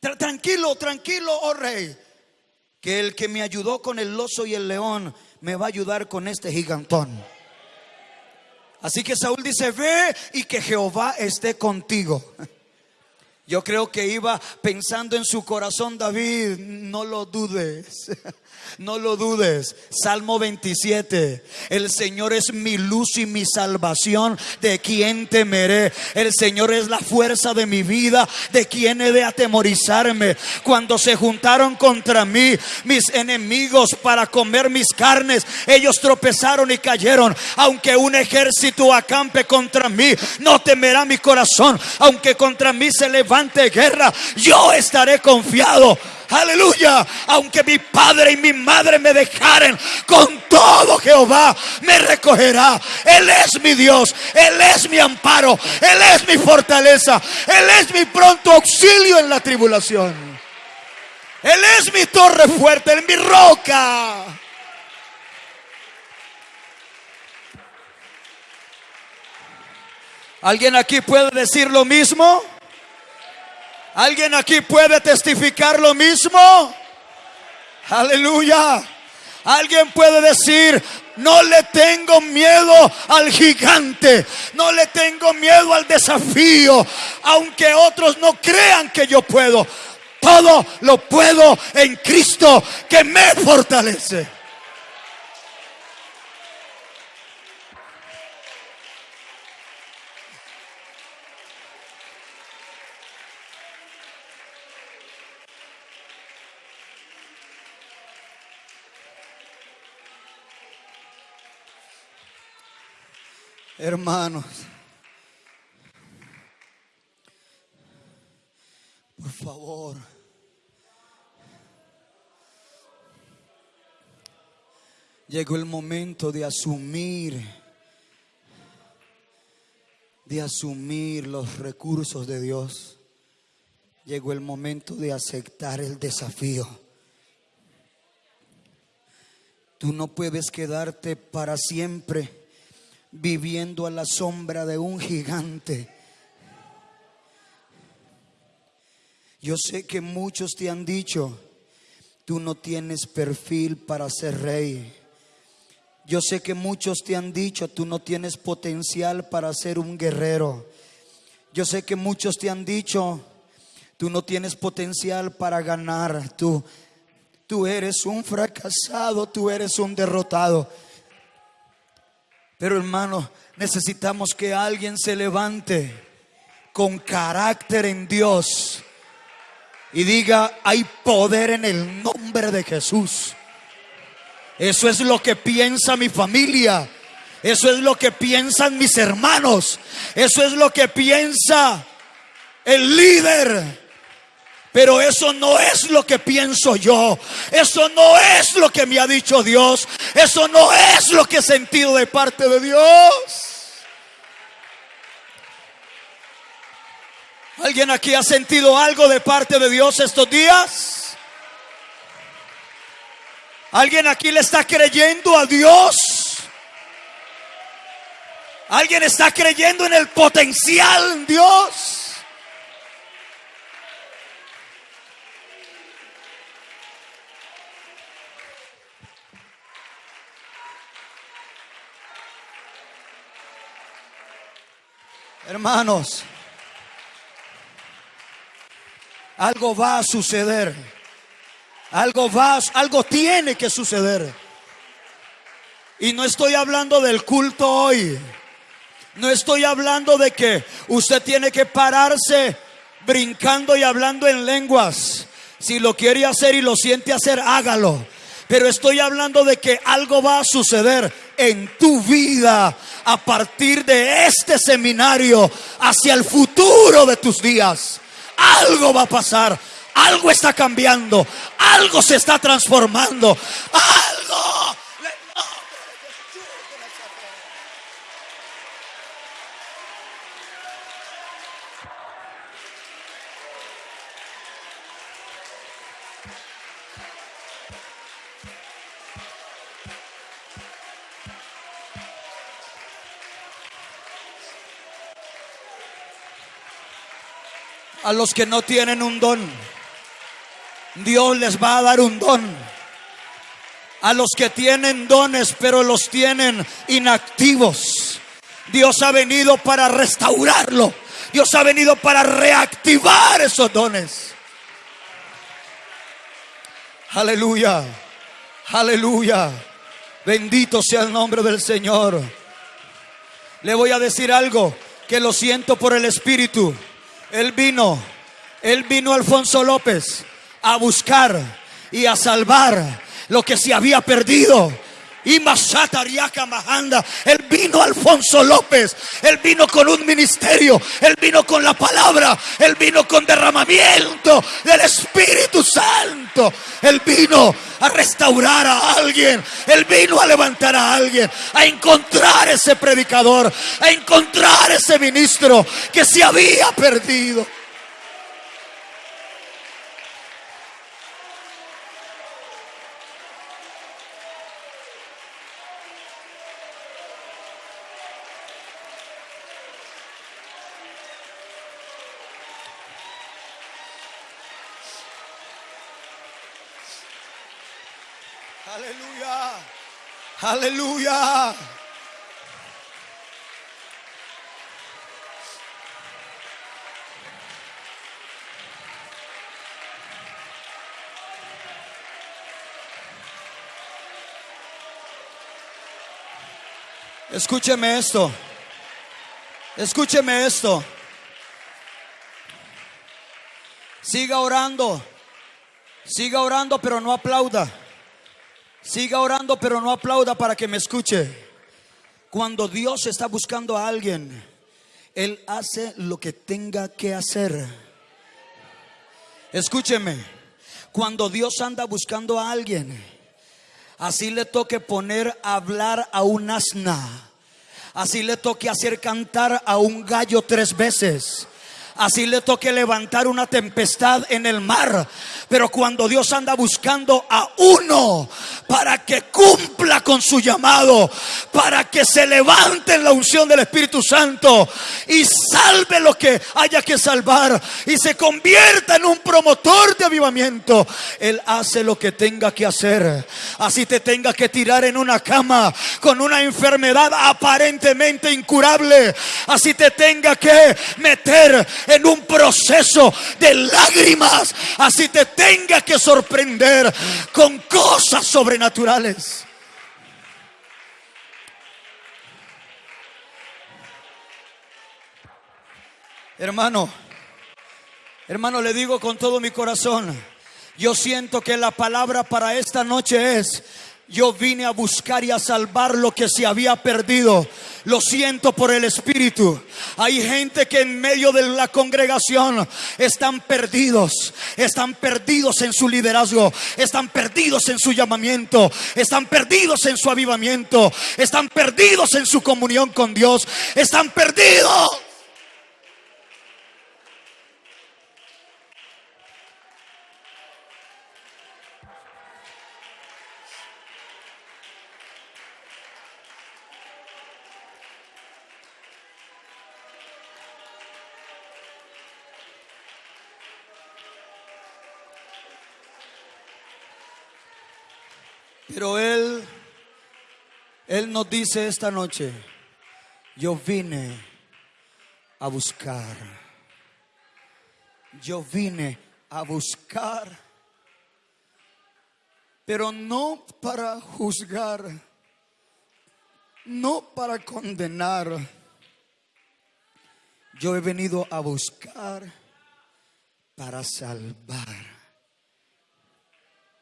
Tra- tranquilo, tranquilo, oh rey, que el que me ayudó con el oso y el león me va a ayudar con este gigantón. Así que Saúl dice, ve y que Jehová esté contigo. Yo creo que iba pensando en su corazón, David, no lo dudes, no lo dudes. Salmo 27, el Señor es mi luz y mi salvación, ¿de quién temeré? El Señor es la fuerza de mi vida, ¿de quién he de atemorizarme? Cuando se juntaron contra mí mis enemigos para comer mis carnes, ellos tropezaron y cayeron. Aunque un ejército acampe contra mí, no temerá mi corazón. Aunque contra mí se levante guerra, yo estaré confiado. Aleluya. Aunque mi padre y mi madre me dejaren, con todo Jehová me recogerá. Él es mi Dios. Él es mi amparo. Él es mi fortaleza. Él es mi pronto auxilio en la tribulación. Él es mi torre fuerte, Él mi roca. ¿Alguien aquí puede decir lo mismo? ¿Alguien aquí puede testificar lo mismo? Aleluya. Alguien puede decir, no le tengo miedo al gigante, no le tengo miedo al desafío, aunque otros no crean que yo puedo. Todo lo puedo en Cristo que me fortalece. Hermanos, por favor, llegó el momento de asumir, de asumir los recursos de Dios. Llegó el momento de aceptar el desafío. Tú no puedes quedarte para siempre viviendo a la sombra de un gigante. Yo sé que muchos te han dicho, tú no tienes perfil para ser rey. Yo sé que muchos te han dicho, tú no tienes potencial para ser un guerrero. Yo sé que muchos te han dicho, tú no tienes potencial para ganar. Tú, tú eres un fracasado, tú eres un derrotado. Pero hermano, necesitamos que alguien se levante con carácter en Dios y diga, hay poder en el nombre de Jesús. Eso es lo que piensa mi familia. Eso es lo que piensan mis hermanos. Eso es lo que piensa el líder. Pero eso no es lo que pienso yo. Eso no es lo que me ha dicho Dios. Eso no es lo que he sentido de parte de Dios. ¿Alguien aquí ha sentido algo de parte de Dios estos días? ¿Alguien aquí le está creyendo a Dios? ¿Alguien está creyendo en el potencial en Dios? Hermanos, algo va a suceder. Algo va, algo tiene que suceder. Y no estoy hablando del culto hoy. No estoy hablando de que usted tiene que pararse brincando y hablando en lenguas. Si lo quiere hacer y lo siente hacer, hágalo. Pero estoy hablando de que algo va a suceder en tu vida a partir de este seminario hacia el futuro de tus días. Algo va a pasar. Algo está cambiando. Algo se está transformando. Algo. A los que no tienen un don. Dios les va a dar un don. A los que tienen dones, pero los tienen inactivos. Dios ha venido para restaurarlo. Dios ha venido para reactivar esos dones. Aleluya. Aleluya. Bendito sea el nombre del Señor. Le voy a decir algo que lo siento por el Espíritu. Él vino. Él vino Alfonso López a buscar y a salvar lo que se había perdido. Y Masatariaka Mahanda, él vino Alfonso López, él vino con un ministerio, él vino con la palabra, él vino con derramamiento del Espíritu Santo, él vino a restaurar a alguien, él vino a levantar a alguien, a encontrar ese predicador, a encontrar ese ministro que se había perdido. Aleluya. Aleluya. Escúcheme esto. Escúcheme esto. Siga orando. Siga orando, pero no aplauda. Siga orando, pero no aplauda para que me escuche. Cuando Dios está buscando a alguien, Él hace lo que tenga que hacer. Escúcheme, cuando Dios anda buscando a alguien, Así le toque poner a hablar a un asna. Así le toque hacer cantar a un gallo tres veces. Así le toque levantar una tempestad en el mar. Pero cuando Dios anda buscando a uno para que cumpla con su llamado, para que se levante en la unción del Espíritu Santo y salve lo que haya que salvar y se convierta en un promotor de avivamiento, Él hace lo que tenga que hacer. Así te tenga que tirar en una cama con una enfermedad aparentemente incurable. Así te tenga que meter en un proceso de lágrimas. Así te tenga que sorprender con cosas sobrenaturales. Hermano, hermano, le digo con todo mi corazón, yo siento que la palabra para esta noche es, yo vine a buscar y a salvar lo que se había perdido. Lo siento por el Espíritu. Hay gente que en medio de la congregación están perdidos. Están perdidos en su liderazgo. Están perdidos en su llamamiento. Están perdidos en su avivamiento. Están perdidos en su comunión con Dios. Están perdidos. Pero Él, Él nos dice esta noche, yo vine a buscar. Yo vine a buscar, pero no para juzgar, no para condenar. Yo he venido a buscar para salvar.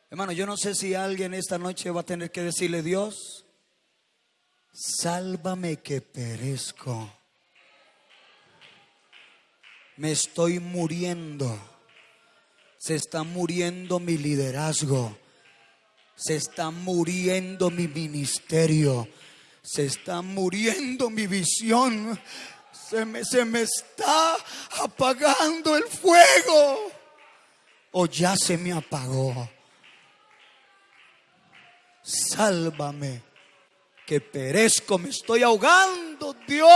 Hermano, yo no sé si alguien esta noche va a tener que decirle, Dios, sálvame que perezco. Me estoy muriendo. Se está muriendo mi liderazgo. Se está muriendo mi ministerio. Se está muriendo mi visión. Se me, se me está apagando el fuego. O ya se me apagó sálvame, que perezco, me estoy ahogando, Dios.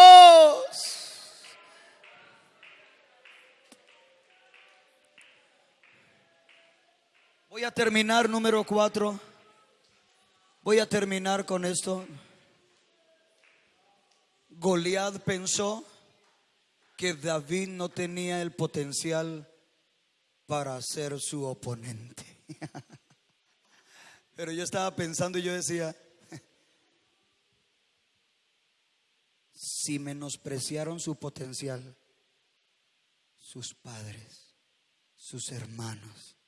Voy a terminar número cuatro. Voy a terminar con esto. Goliat pensó que David no tenía el potencial para ser su oponente. Pero yo estaba pensando y yo decía, si menospreciaron su potencial, sus padres, sus hermanos,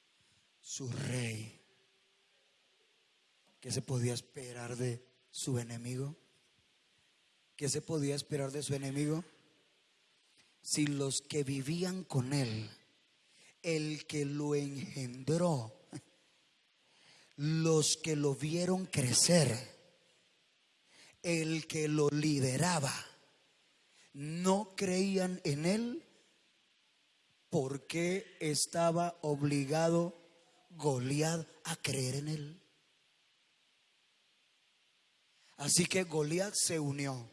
su rey, ¿qué se podía esperar de su enemigo? ¿Qué se podía esperar de su enemigo? Si los que vivían con él, el que lo engendró, los que lo vieron crecer, el que lo lideraba, no creían en él porque estaba obligado Goliat a creer en él. Así que Goliat se unió.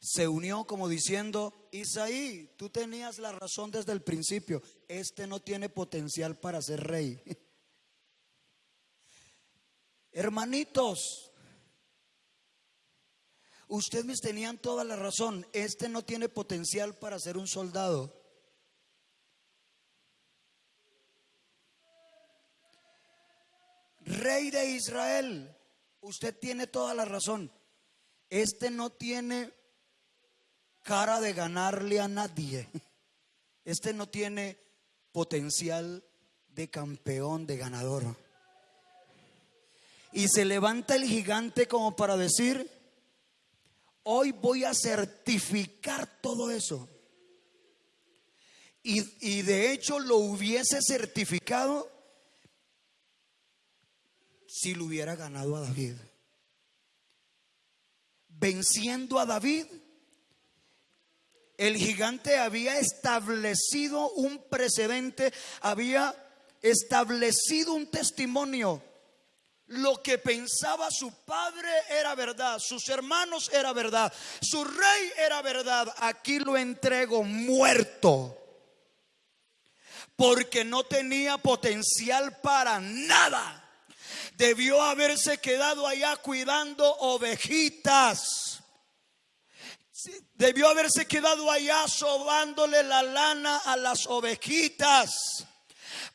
Se unió como diciendo, Isaí, tú tenías la razón desde el principio, este no tiene potencial para ser rey. Hermanitos, ustedes tenían toda la razón. Este no tiene potencial para ser un soldado. Rey de Israel, usted tiene toda la razón. Este no tiene cara de ganarle a nadie. Este no tiene potencial de campeón, de ganador. Y se levanta el gigante como para decir, hoy voy a certificar todo eso. Y, de hecho lo hubiese certificado si lo hubiera ganado a David. Venciendo a David, el gigante había establecido un precedente, había establecido un testimonio. Lo que pensaba su padre era verdad, sus hermanos era verdad, su rey era verdad. Aquí lo entrego muerto porque no tenía potencial para nada. Debió haberse quedado allá cuidando ovejitas. Debió haberse quedado allá sobándole la lana a las ovejitas.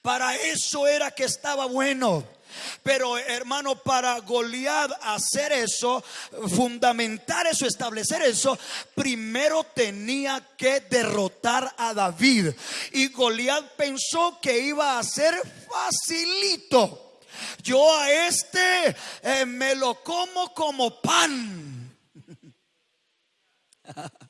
Para eso era que estaba bueno. Pero hermano, para Goliat hacer eso, fundamentar eso, establecer eso, primero tenía que derrotar a David. Y Goliat pensó que iba a ser facilito. Yo a este eh, me lo como como pan.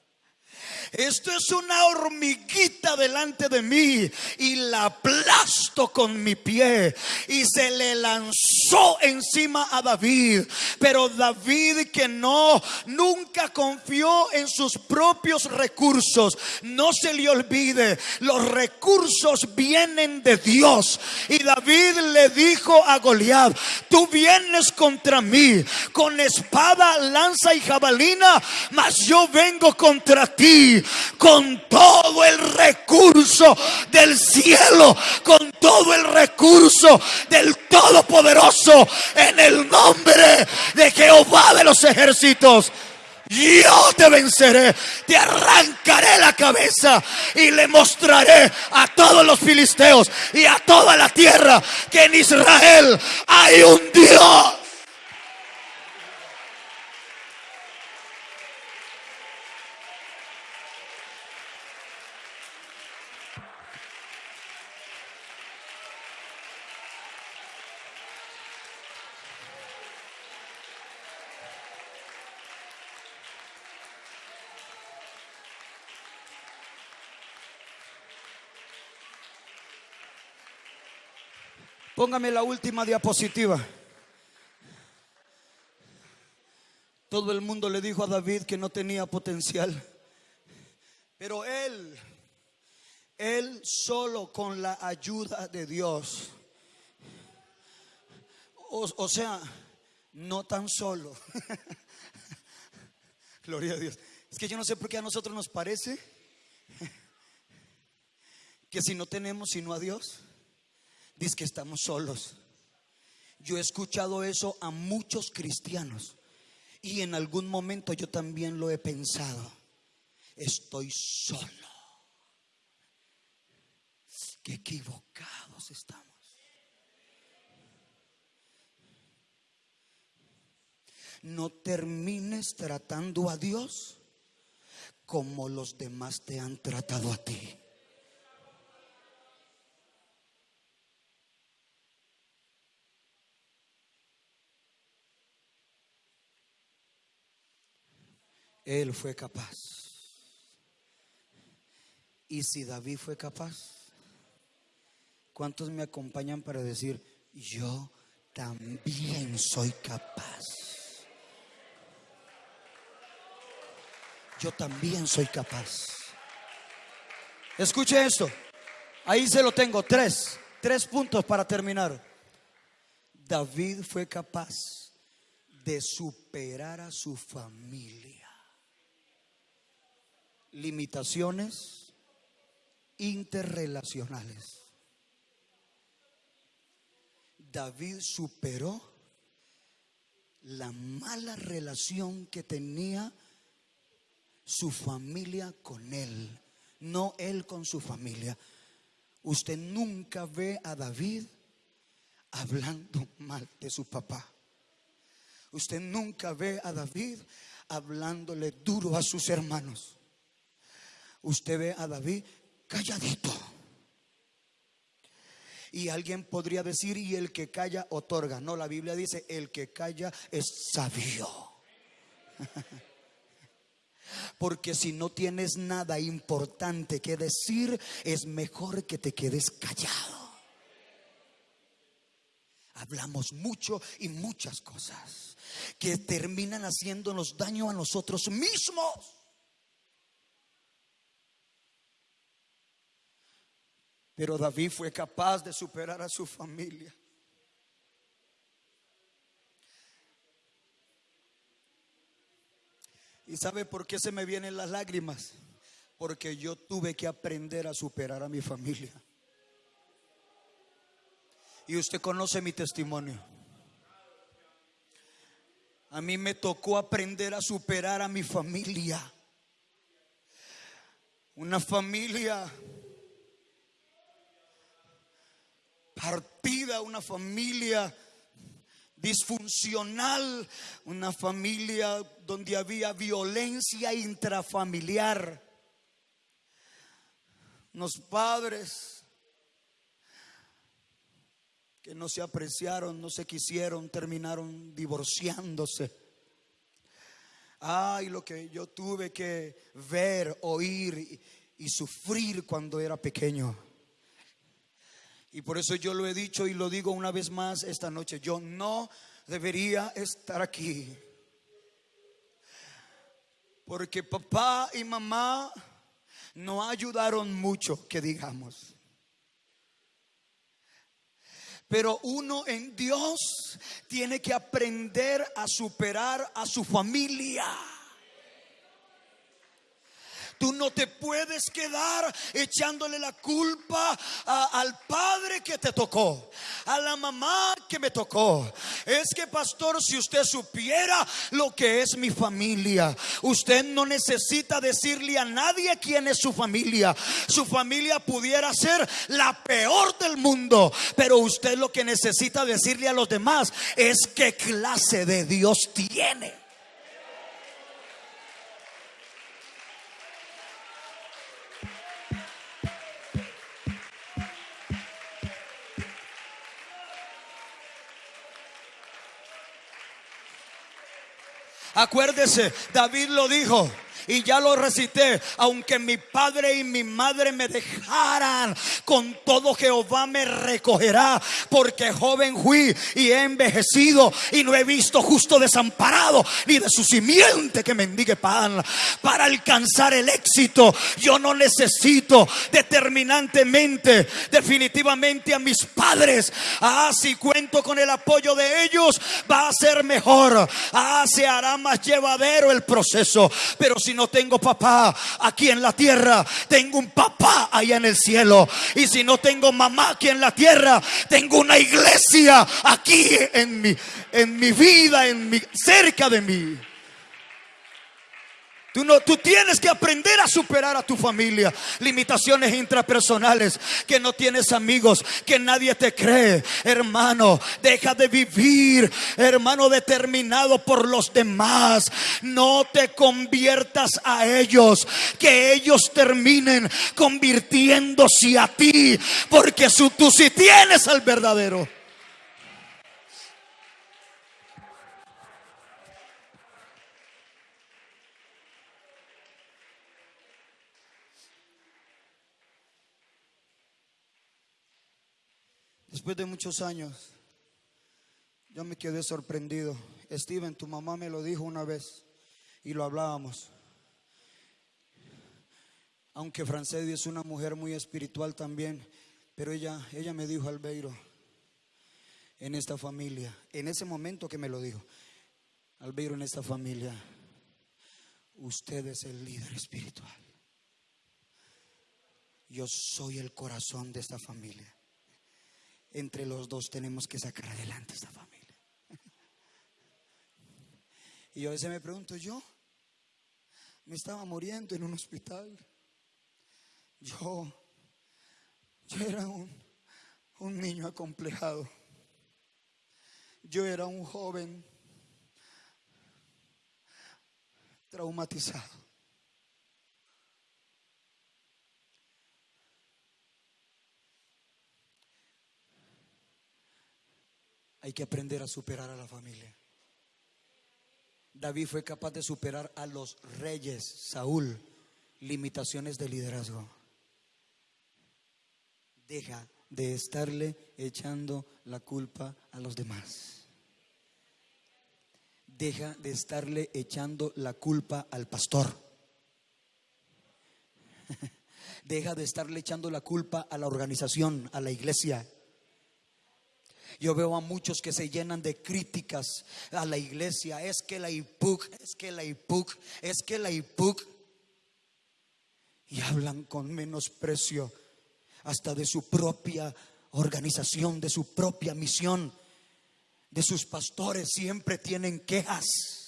Esto es una hormiguita delante de mí y la aplasto con mi pie. Y se le lanzó encima a David. Pero David que no, nunca confió en sus propios recursos. No se le olvide, los recursos vienen de Dios. Y David le dijo a Goliat, tú vienes contra mí con espada, lanza y jabalina, mas yo vengo contra ti con todo el recurso del cielo, con todo el recurso del Todopoderoso, en el nombre de Jehová de los ejércitos. Yo te venceré, te arrancaré la cabeza y le mostraré a todos los filisteos y a toda la tierra que en Israel hay un Dios. Póngame la última diapositiva. Todo el mundo le dijo a David que no tenía potencial. Pero él, él solo con la ayuda de Dios. O, sea, no tan solo. Gloria a Dios. Es que yo no sé por qué a nosotros nos parece que si no tenemos sino a Dios, dice que estamos solos. Yo he escuchado eso a muchos cristianos y en algún momento yo también lo he pensado. Estoy solo. Qué equivocados estamos. No termines tratando a Dios como los demás te han tratado a ti. Él fue capaz. Y si David fue capaz, ¿cuántos me acompañan para decir, yo también soy capaz? Yo también soy capaz. Escuche esto. Ahí se lo tengo. Tres. Tres puntos para terminar. David fue capaz de superar a su familia limitaciones interrelacionales. David superó la mala relación que tenía su familia con él, no él con su familia. Usted nunca ve a David hablando mal de su papá. Usted nunca ve a David hablándole duro a sus hermanos usted ve a David calladito. Y alguien podría decir, y el que calla otorga. No, la Biblia dice, el que calla es sabio. Porque si no tienes nada importante que decir, es mejor que te quedes callado. Hablamos mucho y muchas cosas que terminan haciéndonos daño a nosotros mismos. Pero David fue capaz de superar a su familia. ¿Y sabe por qué se me vienen las lágrimas? Porque yo tuve que aprender a superar a mi familia. Y usted conoce mi testimonio. A mí me tocó aprender a superar a mi familia. Una familia partida, una familia disfuncional, una familia donde había violencia intrafamiliar. Los padres que no se apreciaron, no se quisieron, terminaron divorciándose. Ay, lo que yo tuve que ver, oír y sufrir cuando era pequeño. Y por eso yo lo he dicho y lo digo una vez más esta noche. Yo no debería estar aquí. Porque papá y mamá no ayudaron mucho, que digamos. Pero uno en Dios tiene que aprender a superar a su familia. Tú no te puedes quedar echándole la culpa al padre que te tocó, a la mamá que me tocó. Es que, pastor, si usted supiera lo que es mi familia, usted no necesita decirle a nadie quién es su familia. Su familia pudiera ser la peor del mundo, pero usted lo que necesita decirle a los demás es qué clase de Dios tiene. Acuérdese, David lo dijo y ya lo recité, aunque mi padre y mi madre me dejaran, con todo Jehová me recogerá, porque joven fui y he envejecido y no he visto justo desamparado, ni de su simiente que mendigue pan. Para alcanzar el éxito, yo no necesito determinantemente, definitivamente a mis padres. Ah, si cuento con el apoyo de ellos, va a ser mejor. Ah, se hará más llevadero el proceso. Pero si no tengo papá aquí en la tierra, tengo un papá allá en el cielo. Y si no tengo mamá aquí en la tierra, tengo una iglesia aquí en mi, en mi vida, en mi, cerca de mí. Tú, no, tú tienes que aprender a superar a tu familia. Limitaciones intrapersonales, que no tienes amigos, que nadie te cree. Hermano, deja de vivir, hermano, determinado por los demás. No te conviertas a ellos, que ellos terminen convirtiéndose a ti, porque tú sí tienes al verdadero. Después de muchos años, yo me quedé sorprendido. Steven, tu mamá me lo dijo una vez y lo hablábamos. Aunque Francedi es una mujer muy espiritual también, pero ella, ella me dijo, Albeiro, en esta familia, en ese momento que me lo dijo, Albeiro, en esta familia, usted es el líder espiritual. Yo soy el corazón de esta familia entre los dos tenemos que sacar adelante esta familia. Y yo a veces me pregunto, yo me estaba muriendo en un hospital. Yo, yo era un, un niño acomplejado. Yo era un joven traumatizado. Hay que aprender a superar a la familia. David fue capaz de superar a los reyes, Saúl, limitaciones de liderazgo. Deja de estarle echando la culpa a los demás. Deja de estarle echando la culpa al pastor. Deja de estarle echando la culpa a la organización, a la iglesia. Yo veo a muchos que se llenan de críticas a la iglesia. Es que la IPUC, es que la IPUC, es que la IPUC. Y hablan con menosprecio hasta de su propia organización, de su propia misión, de sus pastores. Siempre tienen quejas.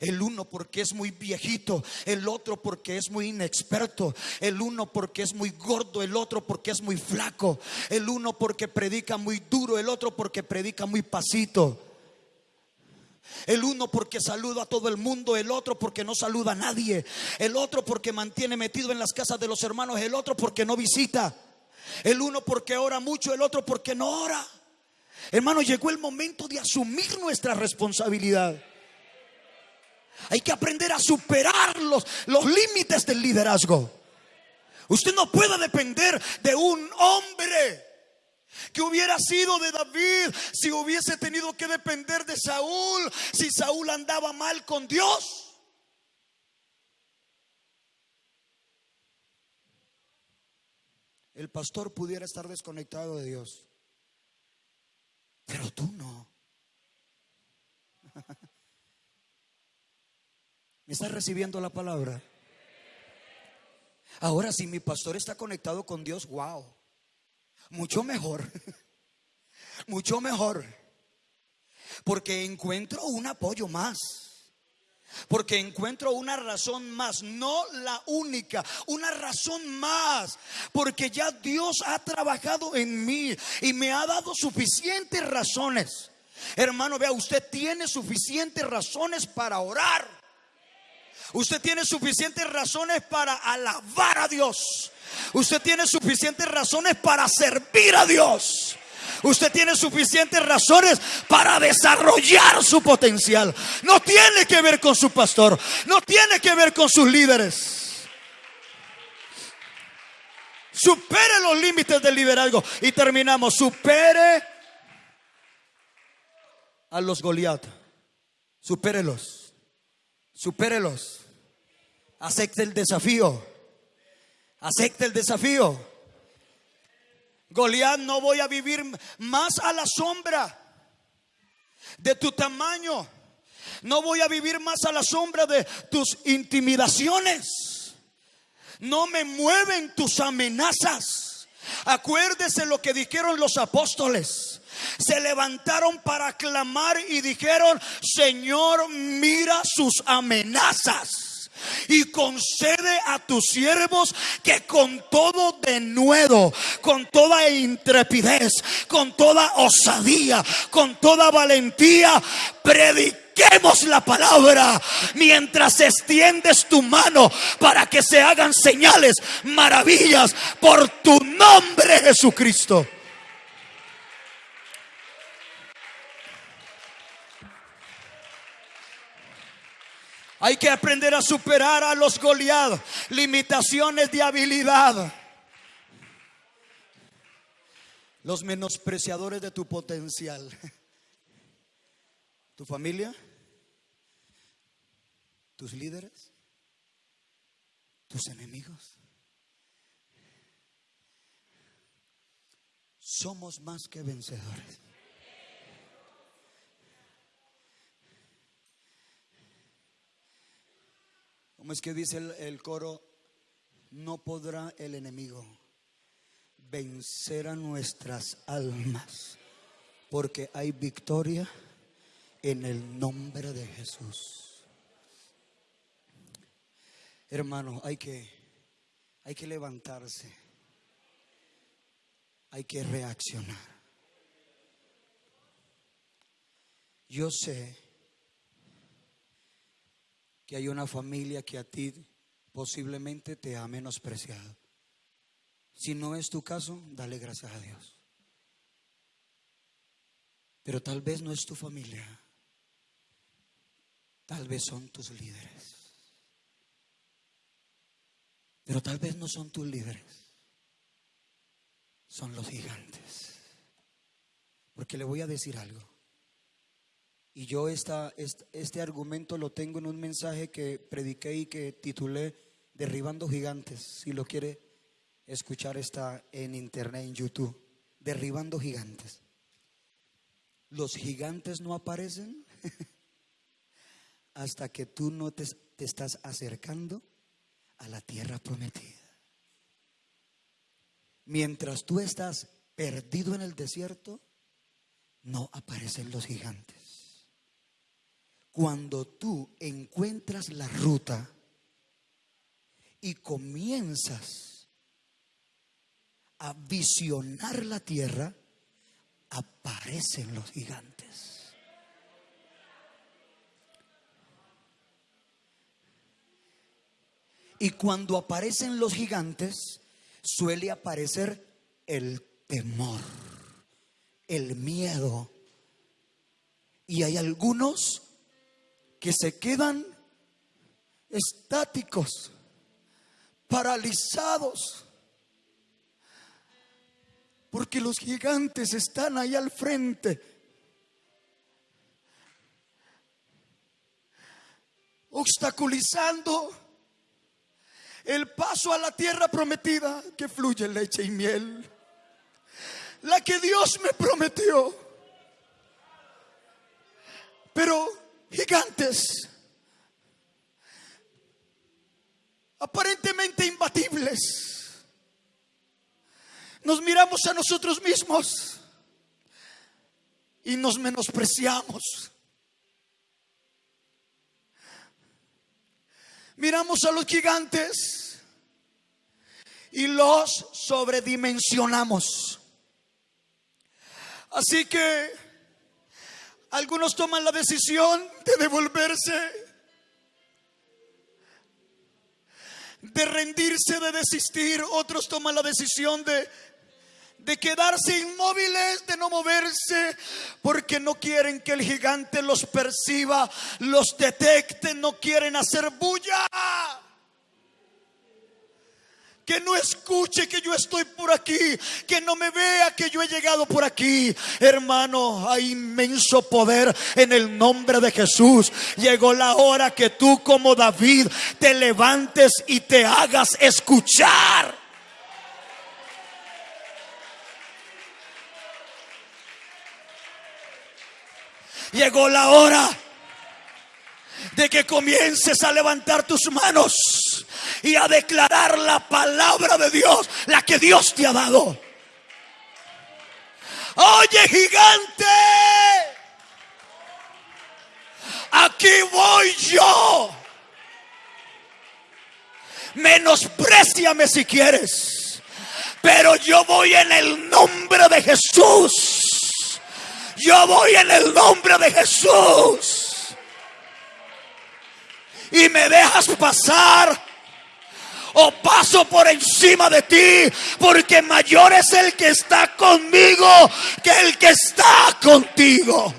El uno porque es muy viejito, el otro porque es muy inexperto, el uno porque es muy gordo, el otro porque es muy flaco, el uno porque predica muy duro, el otro porque predica muy pasito. El uno porque saluda a todo el mundo, el otro porque no saluda a nadie, el otro porque mantiene metido en las casas de los hermanos, el otro porque no visita, el uno porque ora mucho, el otro porque no ora. Hermano, llegó el momento de asumir nuestra responsabilidad. Hay que aprender a superar los, los límites del liderazgo. Usted no puede depender de un hombre que hubiera sido de David si hubiese tenido que depender de Saúl, si Saúl andaba mal con Dios. El pastor pudiera estar desconectado de Dios, pero tú no. ¿Me estás recibiendo la palabra? Ahora, si mi pastor está conectado con Dios, wow, mucho mejor, mucho mejor, porque encuentro un apoyo más. Porque encuentro una razón más, no la única, una razón más. Porque ya Dios ha trabajado en mí y me ha dado suficientes razones. Hermano, vea, usted tiene suficientes razones para orar. Usted tiene suficientes razones para alabar a Dios. Usted tiene suficientes razones para servir a Dios. Usted tiene suficientes razones para desarrollar su potencial. No tiene que ver con su pastor. No tiene que ver con sus líderes. Supere los límites del liderazgo. Y terminamos. Supere a los Goliat. Supérelos. Supérelos. Acepte el desafío. Acepte el desafío. Goliat, no voy a vivir más a la sombra de tu tamaño. No voy a vivir más a la sombra de tus intimidaciones. No me mueven tus amenazas. Acuérdese lo que dijeron los apóstoles se levantaron para clamar y dijeron, Señor, mira sus amenazas y concede a tus siervos que con todo denuedo, con toda intrepidez, con toda osadía, con toda valentía, prediquemos la palabra mientras extiendes tu mano para que se hagan señales, maravillas por tu nombre Jesucristo. Hay que aprender a superar a los Goliat, limitaciones de habilidad. Los menospreciadores de tu potencial. Tu familia, tus líderes, tus enemigos. Somos más que vencedores. ¿Cómo es que dice el, coro? No podrá el enemigo vencer a nuestras almas, porque hay victoria en el nombre de Jesús. Hermano, hay que hay que levantarse. Hay que reaccionar. Yo sé que hay una familia que a ti posiblemente te ha menospreciado. Si no es tu caso, dale gracias a Dios. Pero tal vez no es tu familia. Tal vez son tus líderes. Pero tal vez no son tus líderes. son los gigantes. Porque le voy a decir algo. Y yo este, argumento lo tengo en un mensaje que prediqué y que titulé Derribando Gigantes. Si lo quiere escuchar está en internet, en YouTube. Derribando Gigantes. Los gigantes no aparecen hasta que tú no te estás acercando a la tierra prometida. Mientras tú estás perdido en el desierto, no aparecen los gigantes. Cuando tú encuentras la ruta y comienzas a visionar la tierra, aparecen los gigantes. Y cuando aparecen los gigantes, suele aparecer el temor, el miedo. Y hay algunos que se quedan estáticos, paralizados, porque los gigantes están ahí al frente. obstaculizando el paso a la tierra prometida que fluye leche y miel. La que Dios me prometió. Pero gigantes, aparentemente imbatibles, nos miramos a nosotros mismos y nos menospreciamos. miramos a los gigantes y los sobredimensionamos. Así que algunos toman la decisión de devolverse, de rendirse, de desistir. Otros toman la decisión de de quedarse inmóviles, de no moverse, porque no quieren que el gigante los perciba, los detecte, no quieren hacer bulla. Que no escuche que yo estoy por aquí, que no me vea que yo he llegado por aquí. Hermano, hay inmenso poder en el nombre de Jesús. Llegó la hora que tú como David te levantes y te hagas escuchar. Llegó la hora de que comiences a levantar tus manos y a declarar la palabra de Dios, la que Dios te ha dado. Oye, gigante, aquí voy yo. Menospréciame si quieres, pero yo voy en el nombre de Jesús. Yo voy en el nombre de Jesús. Y me dejas pasar o paso por encima de ti, porque mayor es el que está conmigo que el que está contigo.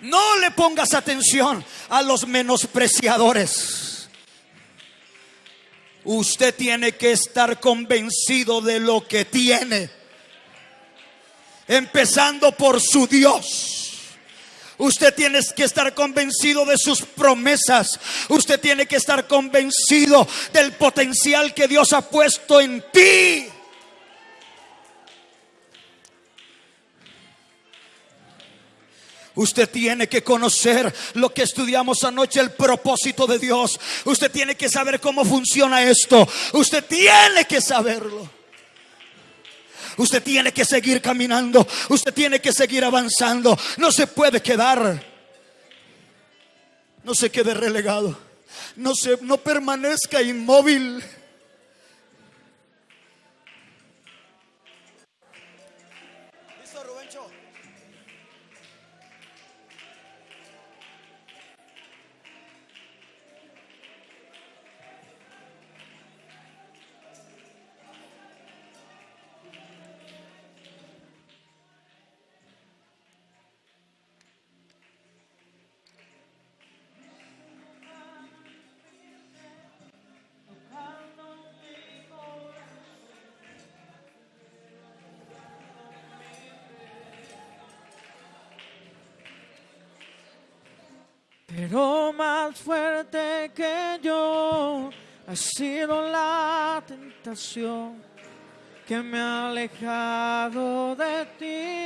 No le pongas atención a los menospreciadores. Usted tiene que estar convencido de lo que tiene. Empezando por su Dios. Usted tiene que estar convencido de sus promesas. Usted tiene que estar convencido del potencial que Dios ha puesto en ti. Usted tiene que conocer lo que estudiamos anoche, el propósito de Dios. Usted tiene que saber cómo funciona esto. Usted tiene que saberlo. Usted tiene que seguir caminando. Usted tiene que seguir avanzando. No se puede quedar. No se quede relegado. No se no permanezca inmóvil. Que me ha alejado de ti.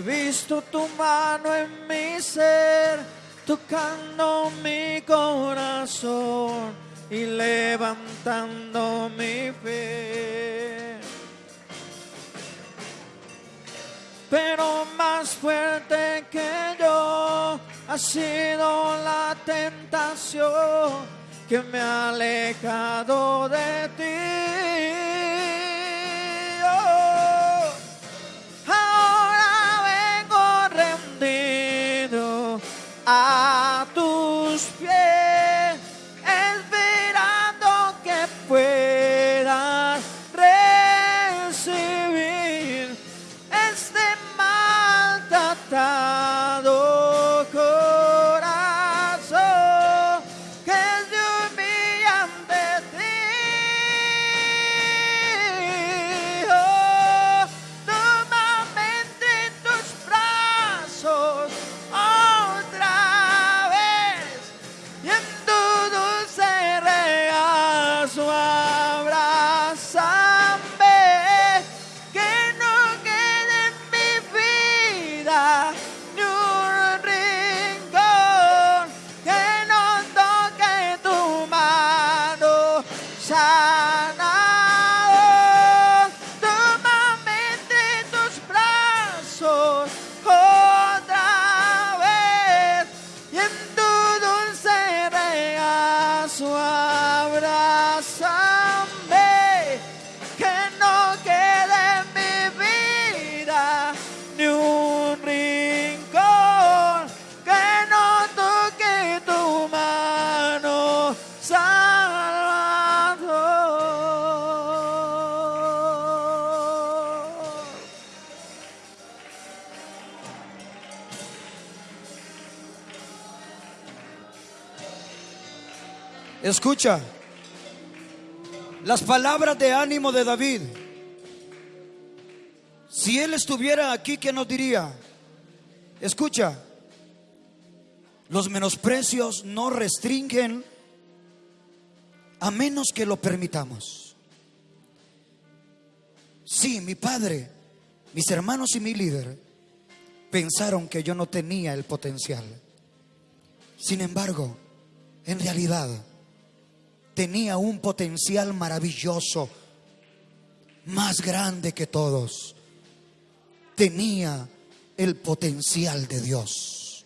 He visto tu mano en mi ser, tocando mi corazón y levantando mi fe. Pero más fuerte que yo ha sido la tentación que me ha alejado de ti. Escucha las palabras de ánimo de David. Si él estuviera aquí, ¿qué nos diría? Escucha, los menosprecios no restringen a menos que lo permitamos. Sí, mi padre, mis hermanos y mi líder pensaron que yo no tenía el potencial. Sin embargo, en realidad tenía un potencial maravilloso, más grande que todos. Tenía el potencial de Dios.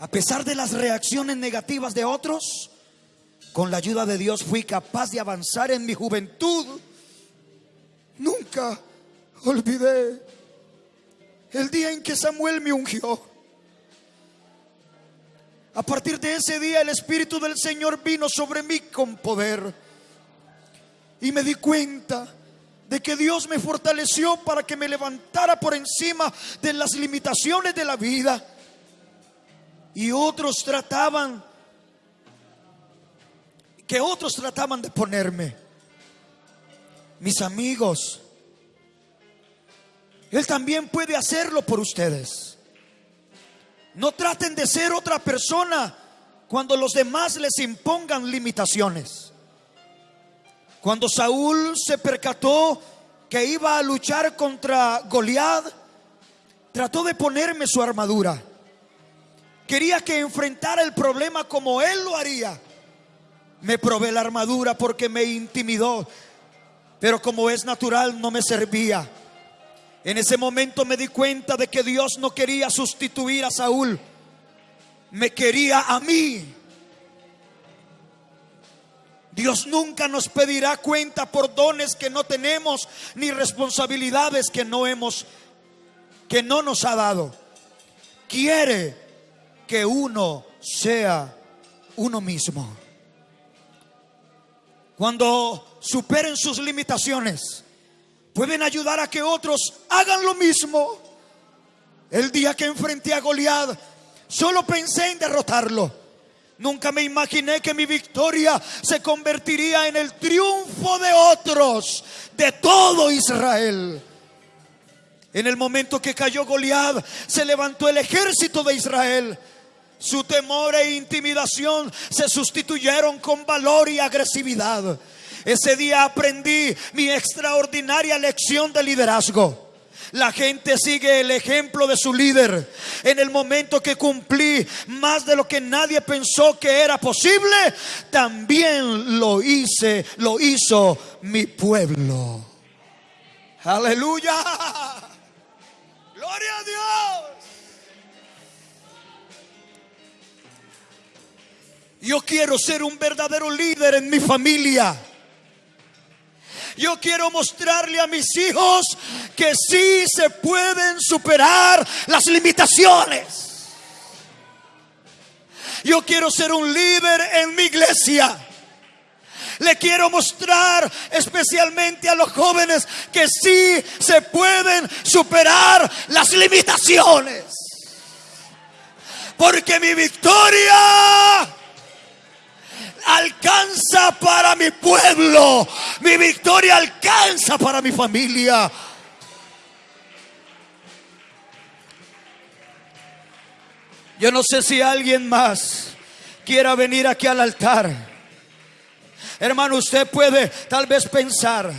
A pesar de las reacciones negativas de otros, con la ayuda de Dios fui capaz de avanzar en mi juventud. Nunca olvidé el día en que Samuel me ungió. A partir de ese día el Espíritu del Señor vino sobre mí con poder. Y me di cuenta de que Dios me fortaleció para que me levantara por encima de las limitaciones de la vida. Y otros trataban, que otros trataban de ponerme. Mis amigos, Él también puede hacerlo por ustedes. No traten de ser otra persona cuando los demás les impongan limitaciones. Cuando Saúl se percató que iba a luchar contra Goliat, trató de ponerme su armadura. Quería que enfrentara el problema como él lo haría. Me probé la armadura porque me intimidó, pero como es natural no me servía. En ese momento me di cuenta de que Dios no quería sustituir a Saúl, me quería a mí. Dios nunca nos pedirá cuenta por dones que no tenemos ni responsabilidades que no hemos que no nos ha dado. Quiere que uno sea uno mismo. Cuando superen sus limitaciones, pueden ayudar a que otros hagan lo mismo. El día que enfrenté a Goliat, solo pensé en derrotarlo. Nunca me imaginé que mi victoria se convertiría en el triunfo de otros, de todo Israel. En el momento que cayó Goliat, se levantó el ejército de Israel. Su temor e intimidación se sustituyeron con valor y agresividad. Ese día aprendí mi extraordinaria lección de liderazgo. La gente sigue el ejemplo de su líder. En el momento que cumplí más de lo que nadie pensó que era posible, también lo hice, lo hizo mi pueblo. Aleluya. Gloria a Dios. Yo quiero ser un verdadero líder en mi familia. Yo quiero mostrarle a mis hijos que sí se pueden superar las limitaciones. Yo quiero ser un líder en mi iglesia. Le quiero mostrar especialmente a los jóvenes que sí se pueden superar las limitaciones. Porque mi victoria alcanza para mi pueblo. Mi victoria alcanza para mi familia. Yo no sé si alguien más quiera venir aquí al altar. Hermano, usted puede tal vez pensar.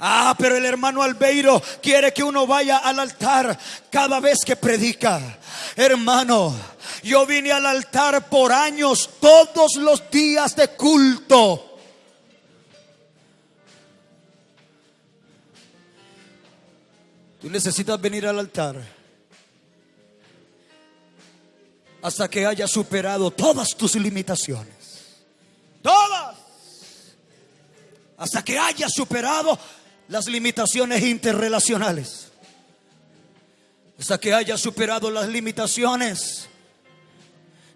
Ah, pero el hermano Albeiro quiere que uno vaya al altar cada vez que predica. Hermano, yo vine al altar por años, todos los días de culto. Tú necesitas venir al altar hasta que hayas superado todas tus limitaciones. Todas. Hasta que hayas superado las limitaciones interrelacionales. Hasta que hayas superado las limitaciones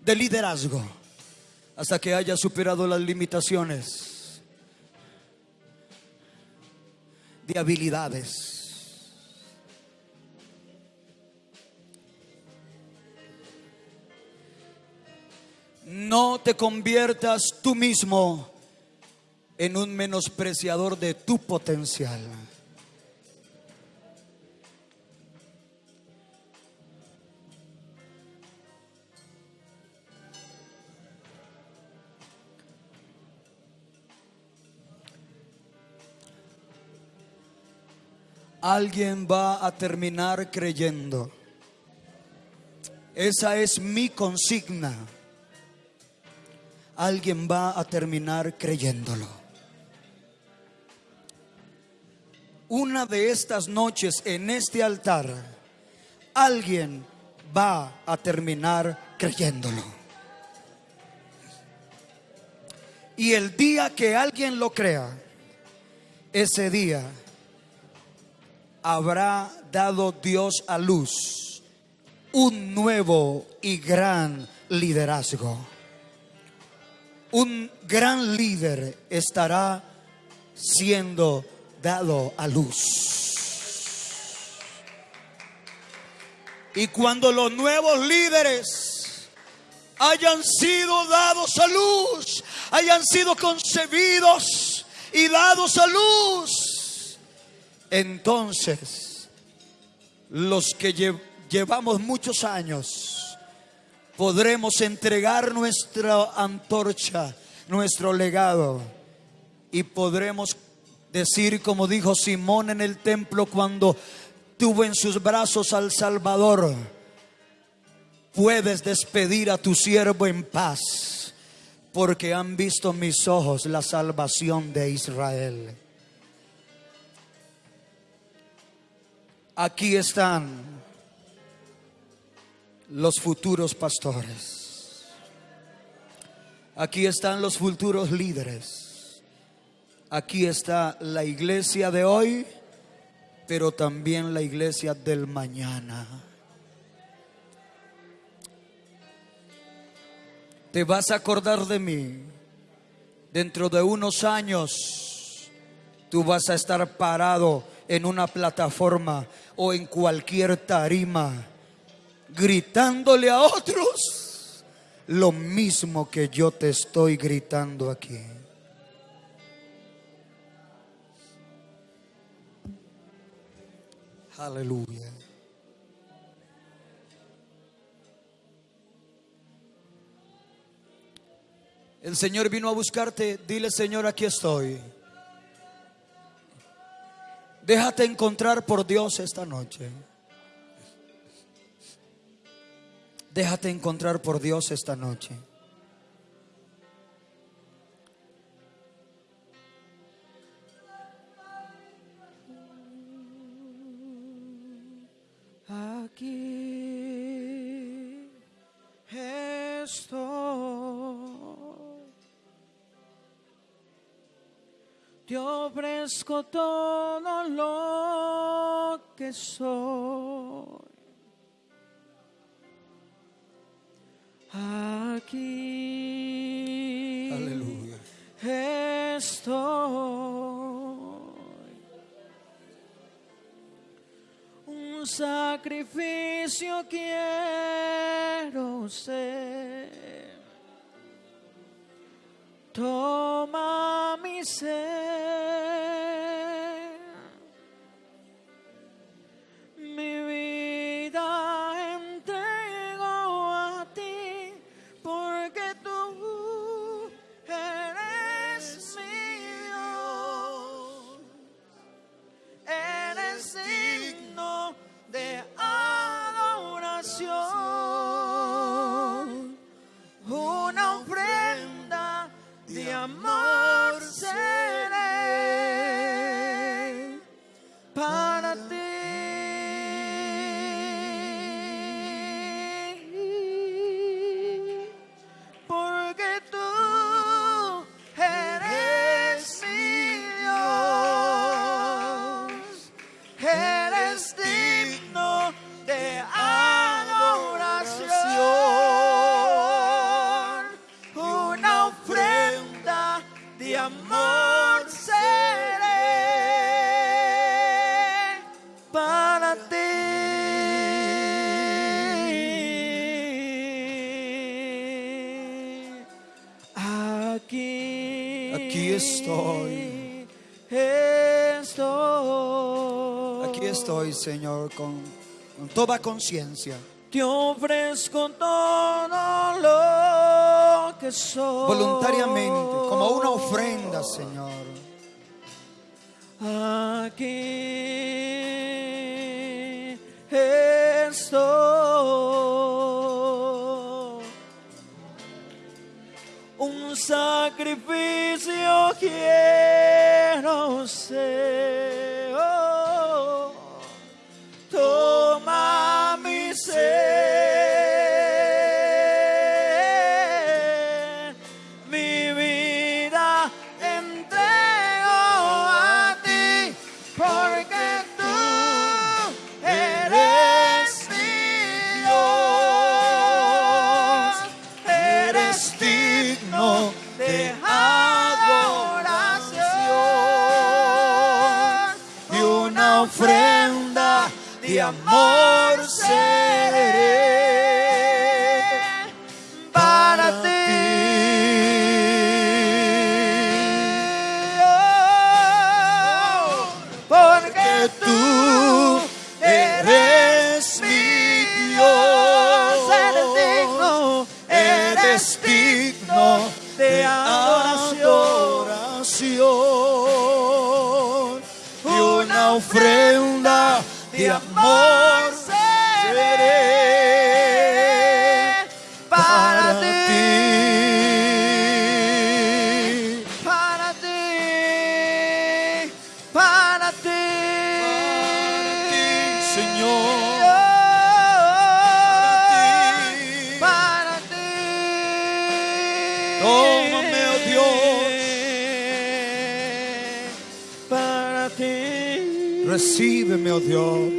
de liderazgo. Hasta que hayas superado las limitaciones de habilidades. No te conviertas tú mismo en un menospreciador de tu potencial. Alguien va a terminar creyendo. Esa es mi consigna. Alguien va a terminar creyéndolo. Una de estas noches en este altar, alguien va a terminar creyéndolo. Y el día que alguien lo crea, ese día habrá dado Dios a luz un nuevo y gran liderazgo. Un gran líder estará siendo dado a luz. Y cuando los nuevos líderes hayan sido dados a luz, hayan sido concebidos y dados a luz, entonces los que llevamos muchos años podremos entregar nuestra antorcha, nuestro legado y podremos decir como dijo Simón en el templo cuando tuvo en sus brazos al Salvador, puedes despedir a tu siervo en paz, porque han visto mis ojos la salvación de Israel. Aquí están los futuros pastores. Aquí están los futuros líderes. Aquí está la iglesia de hoy, pero también la iglesia del mañana. Te vas a acordar de mí. Dentro de unos años, tú vas a estar parado en una plataforma o en cualquier tarima, gritándole a otros lo mismo que yo te estoy gritando aquí. Aleluya. El Señor vino a buscarte, dile Señor, aquí estoy. Déjate encontrar por Dios esta noche. Déjate encontrar por Dios esta noche. Aquí estoy. Te ofrezco todo lo que soy. Aquí Aleluya. estoy. Un sacrificio quiero ser. Toma mi ser. Señor, con, con toda conciencia. Te ofrezco todo lo que soy. Voluntariamente, como una ofrenda, Señor. senda de amor. Recíbeme, oh Dios.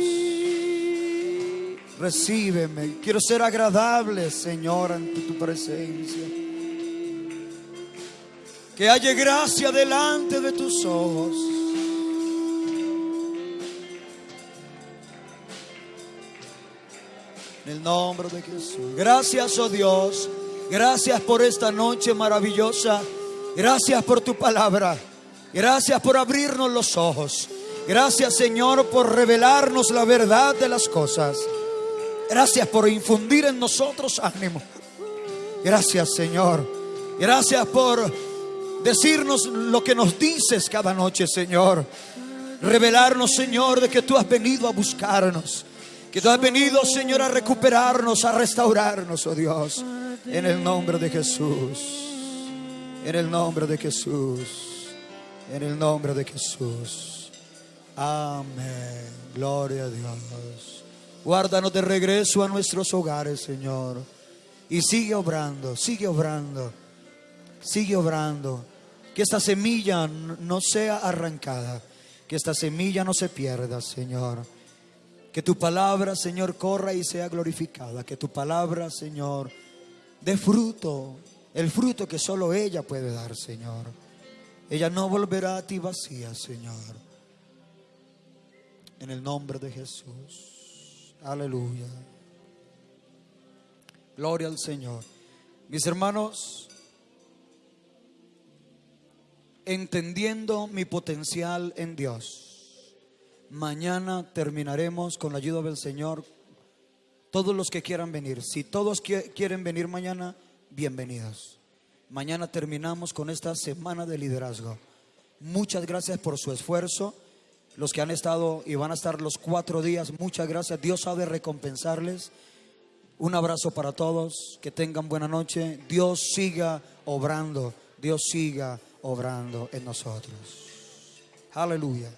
Recíbeme. Quiero ser agradable, Señor, ante tu presencia. Que haya gracia delante de tus ojos. En el nombre de Jesús. Gracias, oh Dios. Gracias por esta noche maravillosa. Gracias por tu palabra. Gracias por abrirnos los ojos. Gracias, Señor, por revelarnos la verdad de las cosas. Gracias por infundir en nosotros ánimo. Gracias, Señor. Gracias por decirnos lo que nos dices cada noche, Señor. Revelarnos, Señor, de que tú has venido a buscarnos. Que tú has venido, Señor, a recuperarnos, a restaurarnos, oh Dios. En el nombre de Jesús. En el nombre de Jesús. En el nombre de Jesús. Amén. Gloria a Dios. Guárdanos de regreso a nuestros hogares, Señor. Y sigue obrando, sigue obrando, sigue obrando. Que esta semilla no sea arrancada, que esta semilla no se pierda, Señor. Que tu palabra, Señor, corra y sea glorificada. Que tu palabra, Señor, dé fruto, el fruto que solo ella puede dar, Señor. Ella no volverá a ti vacía, Señor. En el nombre de Jesús. Aleluya. Gloria al Señor. Mis hermanos, entendiendo mi potencial en Dios. Mañana terminaremos con la ayuda del Señor. Todos los que quieran venir. Si todos quieren venir mañana, bienvenidos. Mañana terminamos con esta semana de liderazgo. Muchas gracias por su esfuerzo. Los que han estado y van a estar los cuatro días, muchas gracias. Dios sabe recompensarles. Un abrazo para todos. Que tengan buena noche. Dios siga obrando. Dios siga obrando en nosotros. Aleluya.